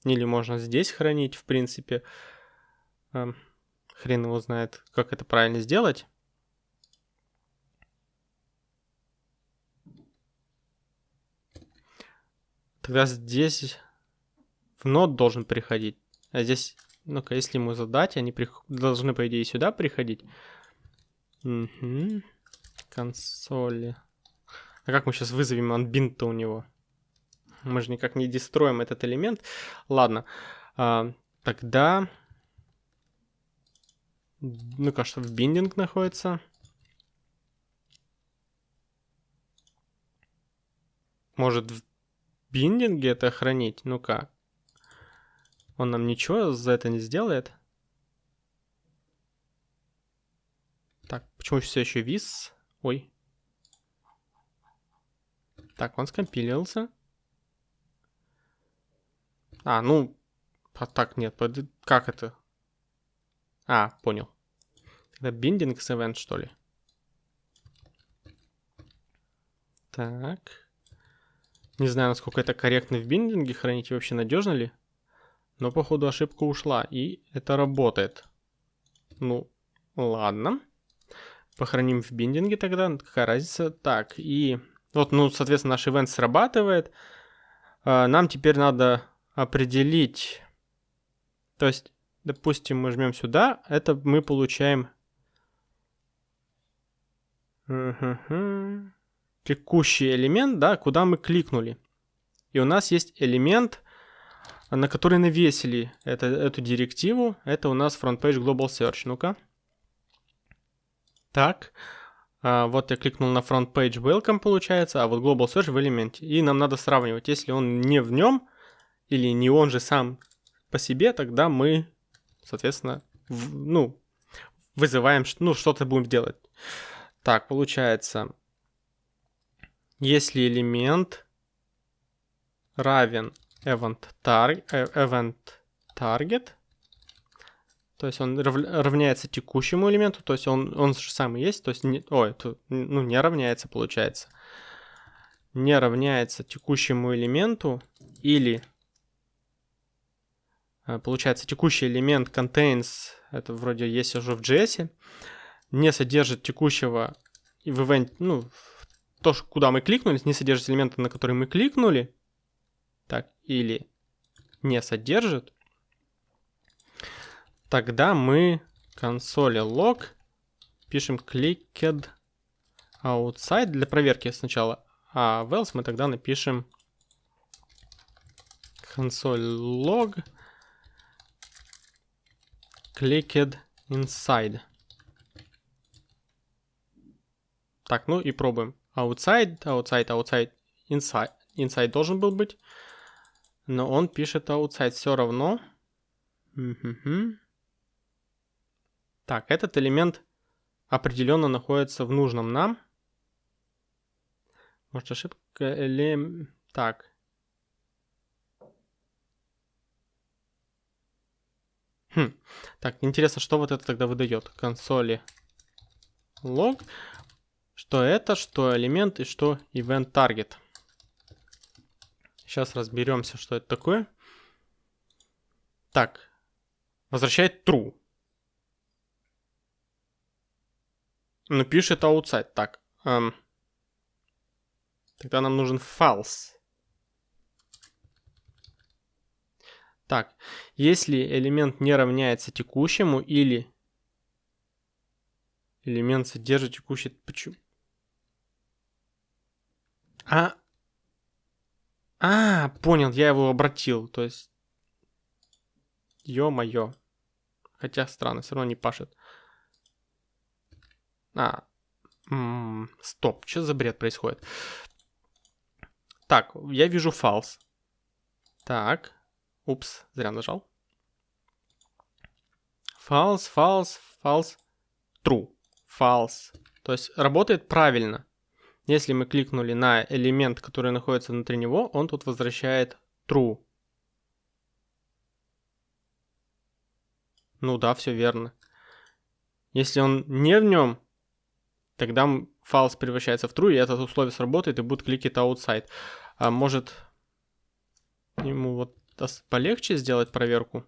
S1: Или можно здесь хранить, в принципе. Эм, хрен его знает, как это правильно сделать. Тогда здесь в нод должен приходить. А здесь, ну-ка, если ему задать, они при... должны, по идее, сюда приходить. Угу. Консоли. А как мы сейчас вызовем unbind-то у него? Мы же никак не дестроим этот элемент. Ладно. А, тогда... Ну-ка, что в биндинг находится? Может, в биндинге это хранить? Ну-ка. Он нам ничего за это не сделает? Так, почему все еще вис? Ой. Так, он скомпилился. А, ну, а так нет, как это? А, понял. Тогда с event, что ли? Так. Не знаю, насколько это корректно в биндинге хранить и вообще надежно ли. Но, походу, ошибка ушла, и это работает. Ну, ладно. Похороним в биндинге тогда, какая разница. Так, и вот, ну, соответственно, наш ивент срабатывает. А, нам теперь надо определить, то есть, допустим, мы жмем сюда, это мы получаем текущий элемент, да, куда мы кликнули. И у нас есть элемент, на который навесили это, эту директиву. Это у нас FrontPage Global Search. Ну-ка. Так. А, вот я кликнул на FrontPage Welcome, получается, а вот Global Search в элементе. И нам надо сравнивать. Если он не в нем, или не он же сам по себе, тогда мы, соответственно, в, ну, вызываем, ну, что-то будем делать. Так, получается, если элемент равен event, tar э, event target, то есть он равняется текущему элементу, то есть он, он же самый есть, то есть, не, ой, то, ну, не равняется, получается. Не равняется текущему элементу или получается, текущий элемент contains, это вроде есть уже в JS, не содержит текущего в event, ну, то, куда мы кликнули, не содержит элемента, на который мы кликнули, так, или не содержит, тогда мы консоли log пишем clicked outside для проверки сначала, а else мы тогда напишем консоль log clicked inside. Так, ну и пробуем. Outside, outside, outside, inside. Inside должен был быть. Но он пишет outside все равно. Так, этот элемент определенно находится в нужном нам. Может ошибка или... Так, Хм. Так, интересно, что вот это тогда выдает? Консоли лог. Что это, что элемент и что event target. Сейчас разберемся, что это такое. Так. Возвращает true. Но пишет outside. Так. Эм. Тогда нам нужен false. Так, если элемент не равняется текущему или элемент содержит текущий... Почему? А... А, понял, я его обратил, то есть... Ё-моё. Хотя странно, все равно не пашет. А, м -м, стоп, что за бред происходит? Так, я вижу false. Так, Упс, зря нажал. False, false, false, true, false. То есть работает правильно. Если мы кликнули на элемент, который находится внутри него, он тут возвращает true. Ну да, все верно. Если он не в нем, тогда false превращается в true, и это условие сработает, и будет кликать outside. А может ему вот полегче сделать проверку?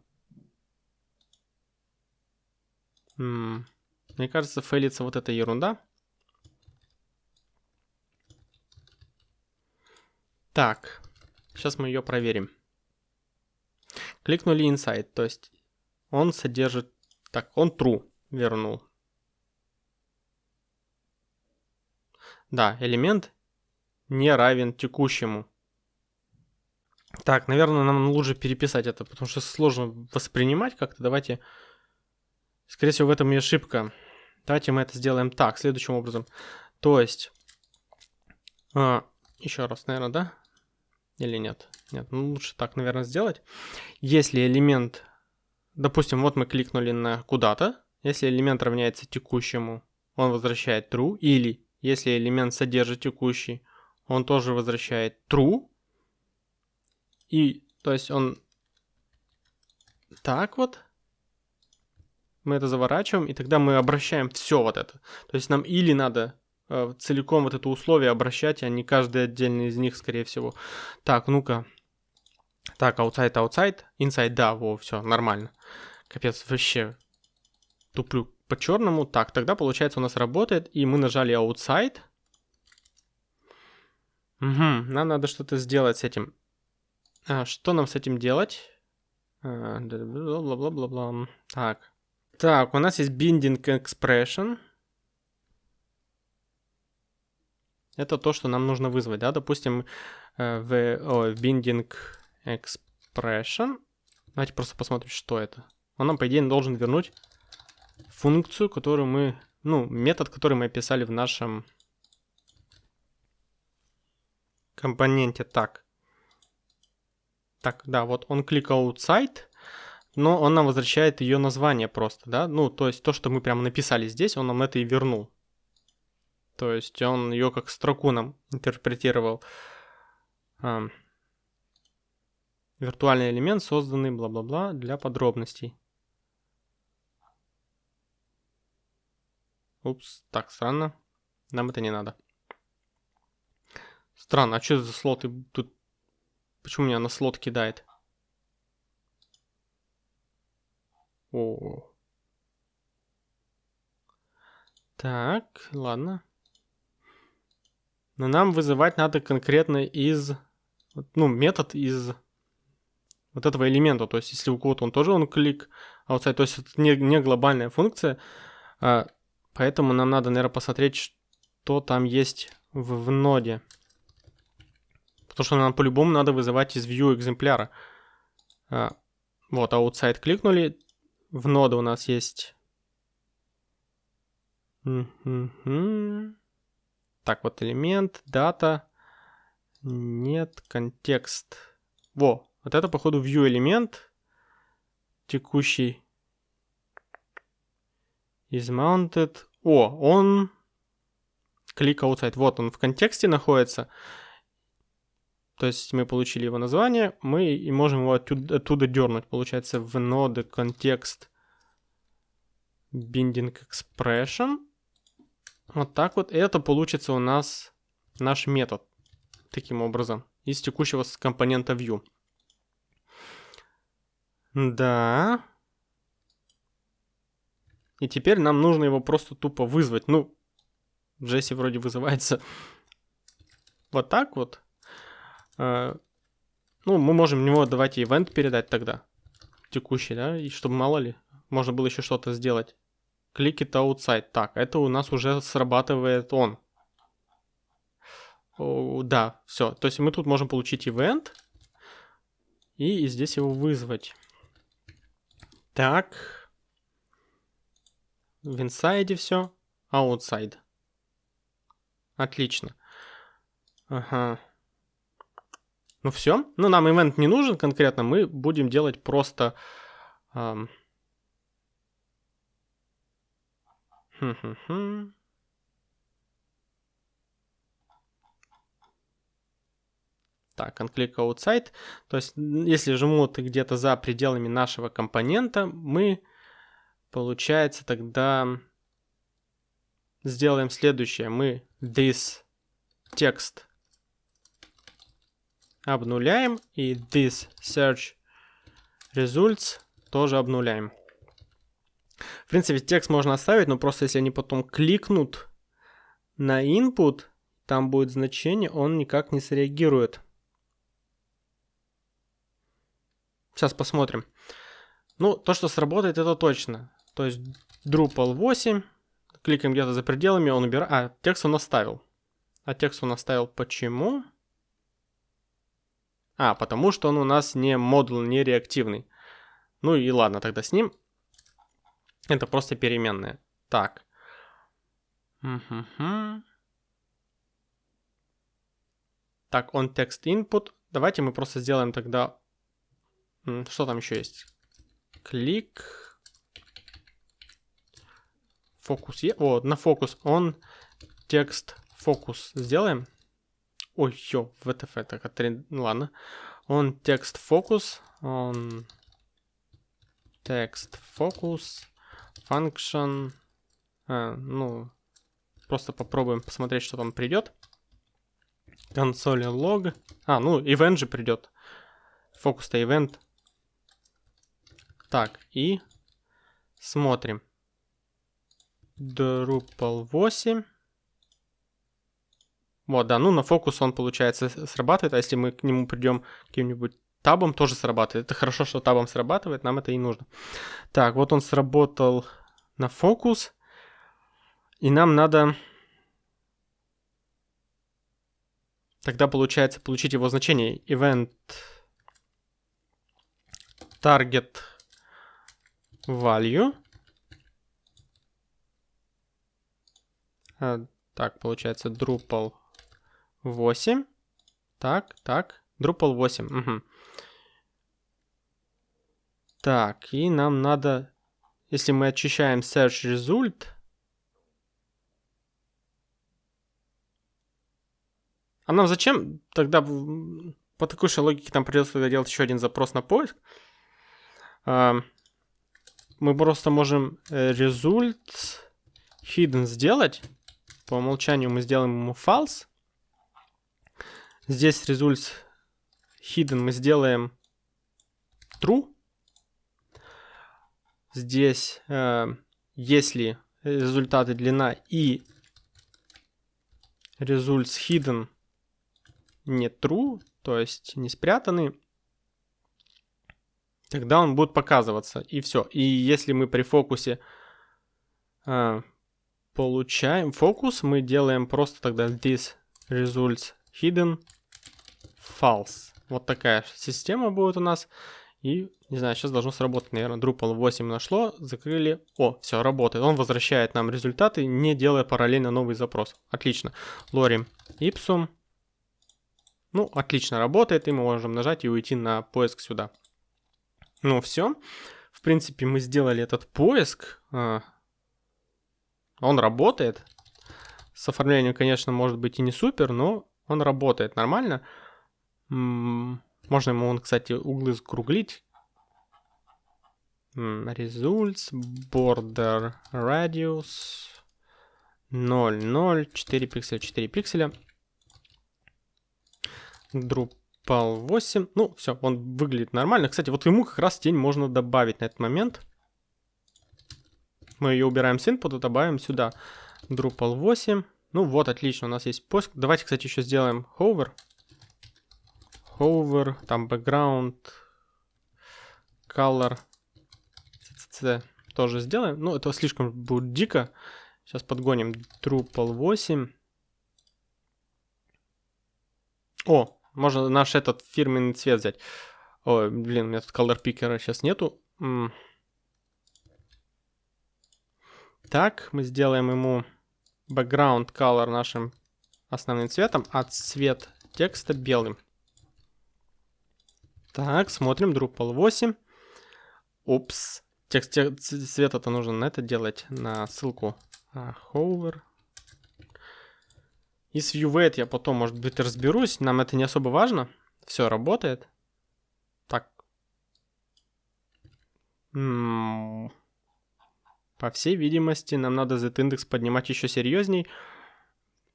S1: Мне кажется, фейлится вот эта ерунда. Так, сейчас мы ее проверим. Кликнули inside, то есть он содержит... Так, он true вернул. Да, элемент не равен текущему. Так, наверное, нам лучше переписать это, потому что сложно воспринимать как-то. Давайте... Скорее всего, в этом и ошибка. Давайте мы это сделаем так, следующим образом. То есть... А, еще раз, наверное, да? Или нет? Нет, ну лучше так, наверное, сделать. Если элемент Допустим, вот мы кликнули на куда-то. Если элемент равняется текущему, он возвращает true. Или если элемент содержит текущий, он тоже возвращает true. И, то есть он так вот. Мы это заворачиваем, и тогда мы обращаем все вот это. То есть нам или надо э, целиком вот это условие обращать, а не каждый отдельный из них, скорее всего. Так, ну-ка. Так, outside, outside, inside, да, во, все, нормально. Капец, вообще туплю по черному. Так, тогда получается у нас работает, и мы нажали outside. Угу, нам надо что-то сделать с этим. А, что нам с этим делать? Бла-бла-бла-бла. Так. Так, у нас есть binding expression. Это то, что нам нужно вызвать, да? Допустим, э, в о, binding expression. Давайте просто посмотрим, что это. Он нам, по идее, должен вернуть функцию, которую мы... Ну, метод, который мы описали в нашем компоненте. Так. Так, да, вот он click outside, но он нам возвращает ее название просто, да? Ну, то есть то, что мы прямо написали здесь, он нам это и вернул. То есть он ее как строку нам интерпретировал. Виртуальный элемент, созданный бла-бла-бла для подробностей. Упс, так, странно. Нам это не надо. Странно, а что за слоты тут? Почему меня на слот кидает? О. Так, ладно. Но нам вызывать надо конкретно из... Ну, метод из вот этого элемента. То есть, если у кого-то он тоже он клик outside, то есть это не, не глобальная функция, а, поэтому нам надо, наверное, посмотреть, что там есть в, в ноде. Потому что нам по-любому надо вызывать из view экземпляра. А, вот, outside кликнули, в ноде у нас есть... Так, вот элемент, дата, нет, контекст. Во, вот это, походу, view элемент текущий is mounted. О, он клик outside. Вот он в контексте находится. То есть мы получили его название, мы и можем его оттуда, оттуда дернуть. Получается в ноды контекст binding expression. Вот так вот. Это получится у нас наш метод. Таким образом. Из текущего компонента view. Да. И теперь нам нужно его просто тупо вызвать. Ну, Джесси вроде вызывается вот так вот. А, ну, мы можем в него давайте ивент передать тогда. Текущий, да? И чтобы мало ли, можно было еще что-то сделать. Click it outside. Так, это у нас уже срабатывает он. О, да, все. То есть мы тут можем получить event и здесь его вызвать. Так. В инсайде все. Аутсайд. Отлично. Ага. Ну все. Ну, нам ивент не нужен конкретно, мы будем делать просто... Эм... Так, unclick outside. То есть, если жмут где-то за пределами нашего компонента, мы, получается, тогда сделаем следующее. Мы this текст обнуляем и this search results тоже обнуляем. В принципе, текст можно оставить, но просто если они потом кликнут на input, там будет значение, он никак не среагирует. Сейчас посмотрим. Ну, то, что сработает, это точно. То есть Drupal 8, кликаем где-то за пределами, он убирает... А, текст он оставил. А текст он оставил почему? А, потому что он у нас не модуль, не реактивный. Ну и ладно, тогда с ним. Это просто переменная. Так. Так, он текст input. Давайте мы просто сделаем тогда что там еще есть? Клик. Фокус. О, на фокус. Он текст фокус сделаем. Ой, ё, VTF, так, отри... ну, ладно. Он текст фокус. Он текст фокус. Function. А, ну, просто попробуем посмотреть, что там придет. Консоли лог. А, ну, event же придет. Фокус-то event. Так, и смотрим. Drupal 8. Вот, да, ну на фокус он, получается, срабатывает, а если мы к нему придем каким-нибудь табом, тоже срабатывает. Это хорошо, что табом срабатывает, нам это и нужно. Так, вот он сработал на фокус, и нам надо... Тогда получается получить его значение. Event target value. А, так, получается Drupal 8. Так, так. Drupal 8. Угу. Так, и нам надо, если мы очищаем search result, а нам зачем тогда по такой же логике там придется делать еще один запрос на поиск? А, мы просто можем result э, hidden сделать. По умолчанию мы сделаем ему false. Здесь result hidden мы сделаем true. Здесь, э, если результаты длина и results hidden не true, то есть не спрятаны, тогда он будет показываться, и все. И если мы при фокусе э, получаем фокус, мы делаем просто тогда this results hidden false. Вот такая система будет у нас. И, не знаю, сейчас должно сработать, наверное, Drupal 8 нашло, закрыли. О, все, работает. Он возвращает нам результаты, не делая параллельно новый запрос. Отлично. Lorem ipsum. Ну, отлично работает, и мы можем нажать и уйти на поиск сюда. Ну, все. В принципе, мы сделали этот поиск. А, он работает. С оформлением, конечно, может быть и не супер, но он работает нормально. Можно ему, кстати, углы скруглить. Results, border radius 0, 0, 4 пикселя, 4 пикселя. Drupal Пал 8. Ну, все, он выглядит нормально. Кстати, вот ему как раз тень можно добавить на этот момент. Мы ее убираем с input, добавим сюда Drupal 8. Ну вот, отлично, у нас есть поиск. Давайте, кстати, еще сделаем hover. Hover, там background, color, CCC тоже сделаем. Ну, это слишком будет дико. Сейчас подгоним Drupal 8. О, можно наш этот фирменный цвет взять. Ой, блин, у меня тут color picker сейчас нету. Так, мы сделаем ему background color нашим основным цветом, а цвет текста белым. Так, смотрим, Drupal 8. Упс. Текст, текст цвет это нужно на это делать, на ссылку. А, hover. И с ViewWeight я потом, может быть, разберусь. Нам это не особо важно. Все работает. Так. М -м По всей видимости, нам надо z-индекс поднимать еще серьезней.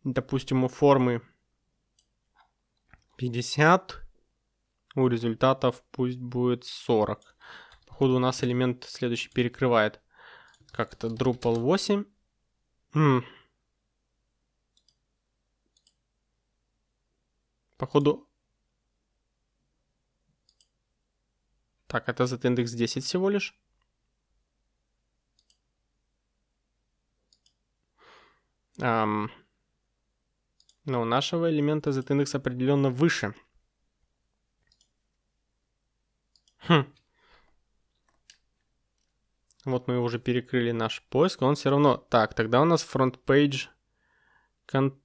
S1: Допустим, у формы 50. У результатов пусть будет 40. Походу у нас элемент следующий перекрывает. Как-то Drupal 8. М Походу... Так, это z индекс 10 всего лишь. Um, но у нашего элемента z индекс определенно выше. Хм. Вот мы уже перекрыли наш поиск, он все равно... Так, тогда у нас front page... Кон...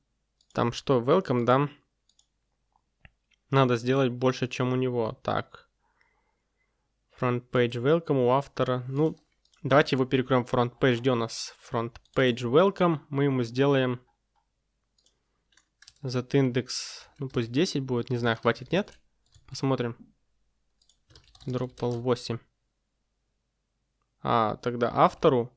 S1: Там что, welcome, да? Надо сделать больше, чем у него. Так. Front page welcome у автора. Ну, давайте его перекроем front page. Где у нас front page welcome? Мы ему сделаем z индекс, ну пусть 10 будет, не знаю, хватит, нет? Посмотрим. Drupal 8. А, тогда автору.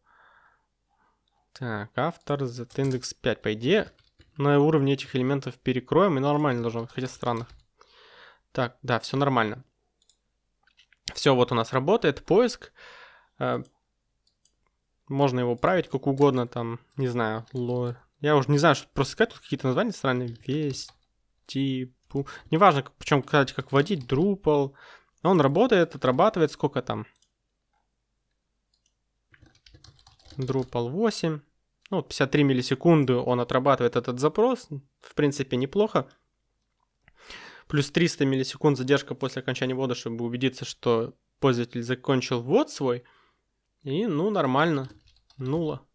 S1: Так, автор z индекс 5. По идее, на уровне этих элементов перекроем и нормально должно хотя странно. Так, да, все нормально. Все, вот у нас работает поиск. Э, можно его править как угодно, там, не знаю, ло... Я уже не знаю, что просто сказать, тут какие-то названия странные. Весь, типу... Неважно, причем, кстати, как вводить, Drupal. Он работает, отрабатывает, сколько там? Drupal 8. Ну, 53 миллисекунды он отрабатывает этот запрос. В принципе, неплохо. Плюс 300 миллисекунд задержка после окончания ввода, чтобы убедиться, что пользователь закончил ввод свой. И, ну, нормально. Нула.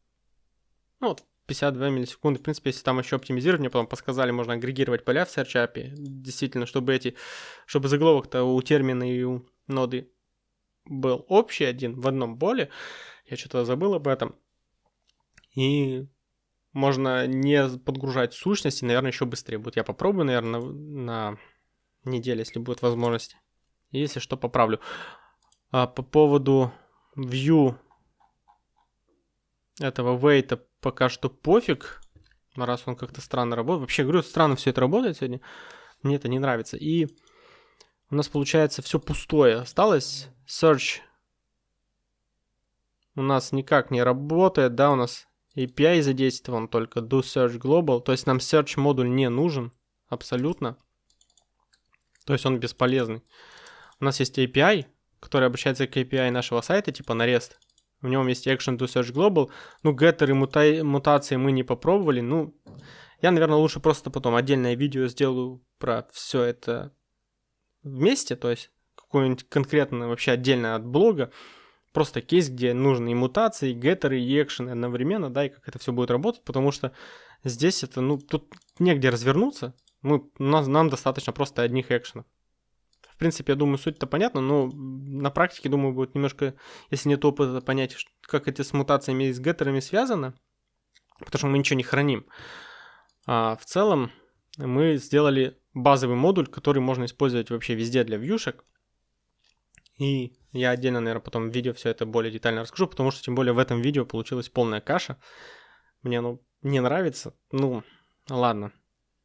S1: Ну, вот 52 миллисекунды. В принципе, если там еще оптимизировать, мне потом подсказали, можно агрегировать поля в Search API. Действительно, чтобы эти, чтобы заголовок-то у термина и у ноды был общий один в одном поле. Я что-то забыл об этом. И можно не подгружать сущности, наверное, еще быстрее будет. Я попробую, наверное, на, на неделе, если будет возможность. Если что, поправлю. А по поводу view этого wait пока что пофиг, раз он как-то странно работает. Вообще, говорю, странно все это работает сегодня. Мне это не нравится. И у нас получается все пустое. Осталось search у нас никак не работает, да, у нас API задействован только do search global, то есть нам search модуль не нужен абсолютно. То есть он бесполезный. У нас есть API, который обращается к API нашего сайта, типа на REST. В нем есть Action to Search Global. Ну, и мута- мутации мы не попробовали. Ну, я, наверное, лучше просто потом отдельное видео сделаю про все это вместе, то есть какое-нибудь конкретное вообще отдельно от блога. Просто кейс, где нужны и мутации, и геттеры, и экшены одновременно, да, и как это все будет работать, потому что здесь это, ну, тут негде развернуться. Мы, нам, нам достаточно просто одних экшенов принципе, я думаю, суть-то понятна, но на практике, думаю, будет немножко, если нет опыта, понять, как эти с мутациями и с геттерами связано, потому что мы ничего не храним. А в целом мы сделали базовый модуль, который можно использовать вообще везде для вьюшек. И я отдельно, наверное, потом в видео все это более детально расскажу, потому что тем более в этом видео получилась полная каша. Мне оно не нравится. Ну, ладно.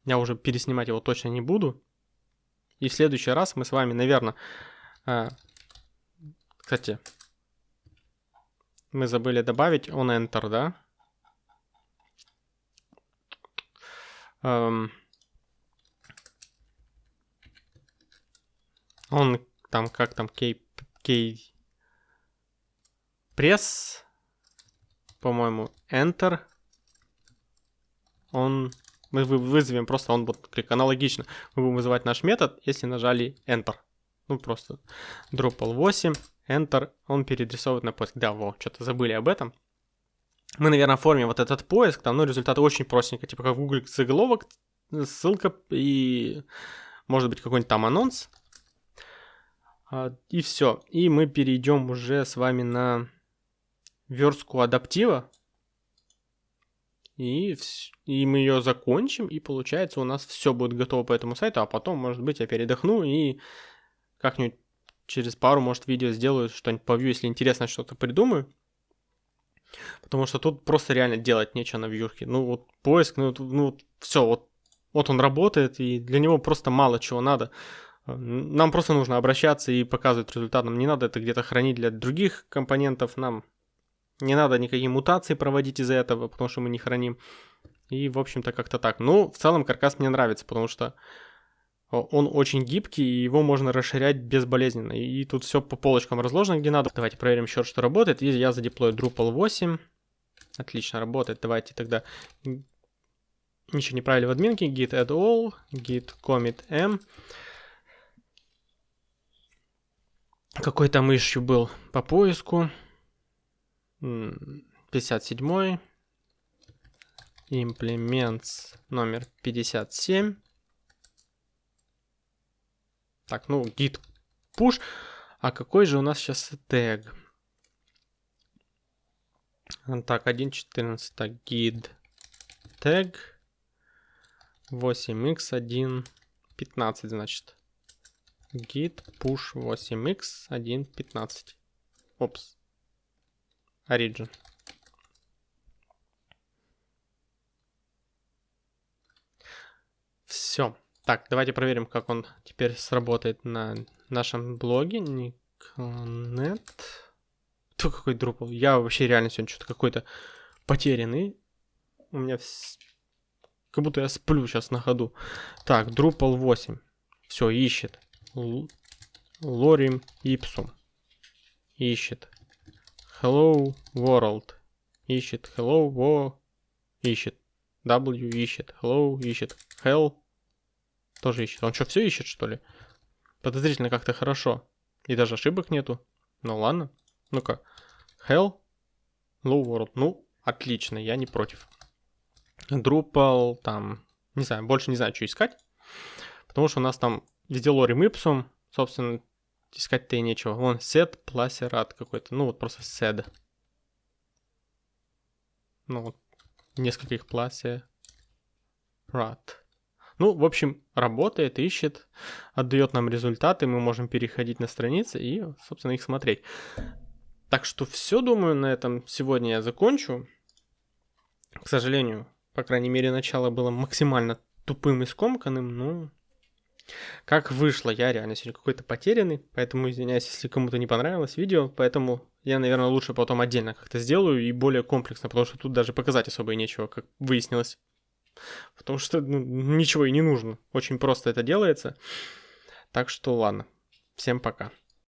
S1: Я уже переснимать его точно не буду. И в следующий раз мы с вами, наверное... А, кстати, мы забыли добавить on enter, да? Um, он там, как там, кей, кей, пресс, по-моему, enter, он мы вызовем просто он будет клик. Аналогично мы будем вызывать наш метод, если нажали Enter. Ну просто Drupal 8, Enter, он переадресовывает на поиск. Да, во, что-то забыли об этом. Мы, наверное, оформим вот этот поиск, там, ну, результаты очень простенько, типа как в Google заголовок, ссылка и, может быть, какой-нибудь там анонс. А, и все. И мы перейдем уже с вами на верстку адаптива. И, и мы ее закончим, и получается у нас все будет готово по этому сайту, а потом, может быть, я передохну и как-нибудь через пару, может, видео сделаю что-нибудь по view, если интересно что-то придумаю. Потому что тут просто реально делать нечего на вьюшке. Ну вот поиск, ну, ну все, вот, вот он работает, и для него просто мало чего надо. Нам просто нужно обращаться и показывать результат. Нам не надо это где-то хранить для других компонентов. Нам не надо никакие мутации проводить из-за этого, потому что мы не храним. И, в общем-то, как-то так. Ну, в целом, каркас мне нравится, потому что он очень гибкий, и его можно расширять безболезненно. И тут все по полочкам разложено, где надо. Давайте проверим еще, что работает. И я задеплою Drupal 8. Отлично работает. Давайте тогда... Ничего не правили в админке. Git add all, git commit m. Какой там ищу был по поиску. 57. Implements номер 57. Так, ну, git push. А какой же у нас сейчас тег? Так, 1.14. Так, git тег 8x1.15, значит. git push 8x1.15. Опс. Origin. Все. Так, давайте проверим, как он теперь сработает на нашем блоге. Никнет. Кто какой Drupal? Я вообще реально сегодня что-то какой-то потерянный. У меня вс... как будто я сплю сейчас на ходу. Так, Drupal 8. Все, ищет. Лорим Ipsum. Ищет. Hello World. Ищет. Hello Wo. Ищет. W ищет. Hello ищет. Hell тоже ищет. Он что, все ищет, что ли? Подозрительно как-то хорошо. И даже ошибок нету. Ну ладно. Ну-ка. Hell. Low World. Ну, отлично, я не против. Drupal, там, не знаю, больше не знаю, что искать. Потому что у нас там везде лорим ipsum, собственно, искать-то и нечего. Вон, set, placerat какой-то, ну вот просто sed. Ну вот, несколько их placerat. Ну, в общем, работает, ищет, отдает нам результаты, мы можем переходить на страницы и, собственно, их смотреть. Так что все, думаю, на этом сегодня я закончу. К сожалению, по крайней мере, начало было максимально тупым и скомканным, но как вышло, я реально сегодня какой-то потерянный, поэтому извиняюсь, если кому-то не понравилось видео, поэтому я, наверное, лучше потом отдельно как-то сделаю и более комплексно, потому что тут даже показать особо и нечего, как выяснилось. Потому что ну, ничего и не нужно. Очень просто это делается. Так что ладно. Всем пока.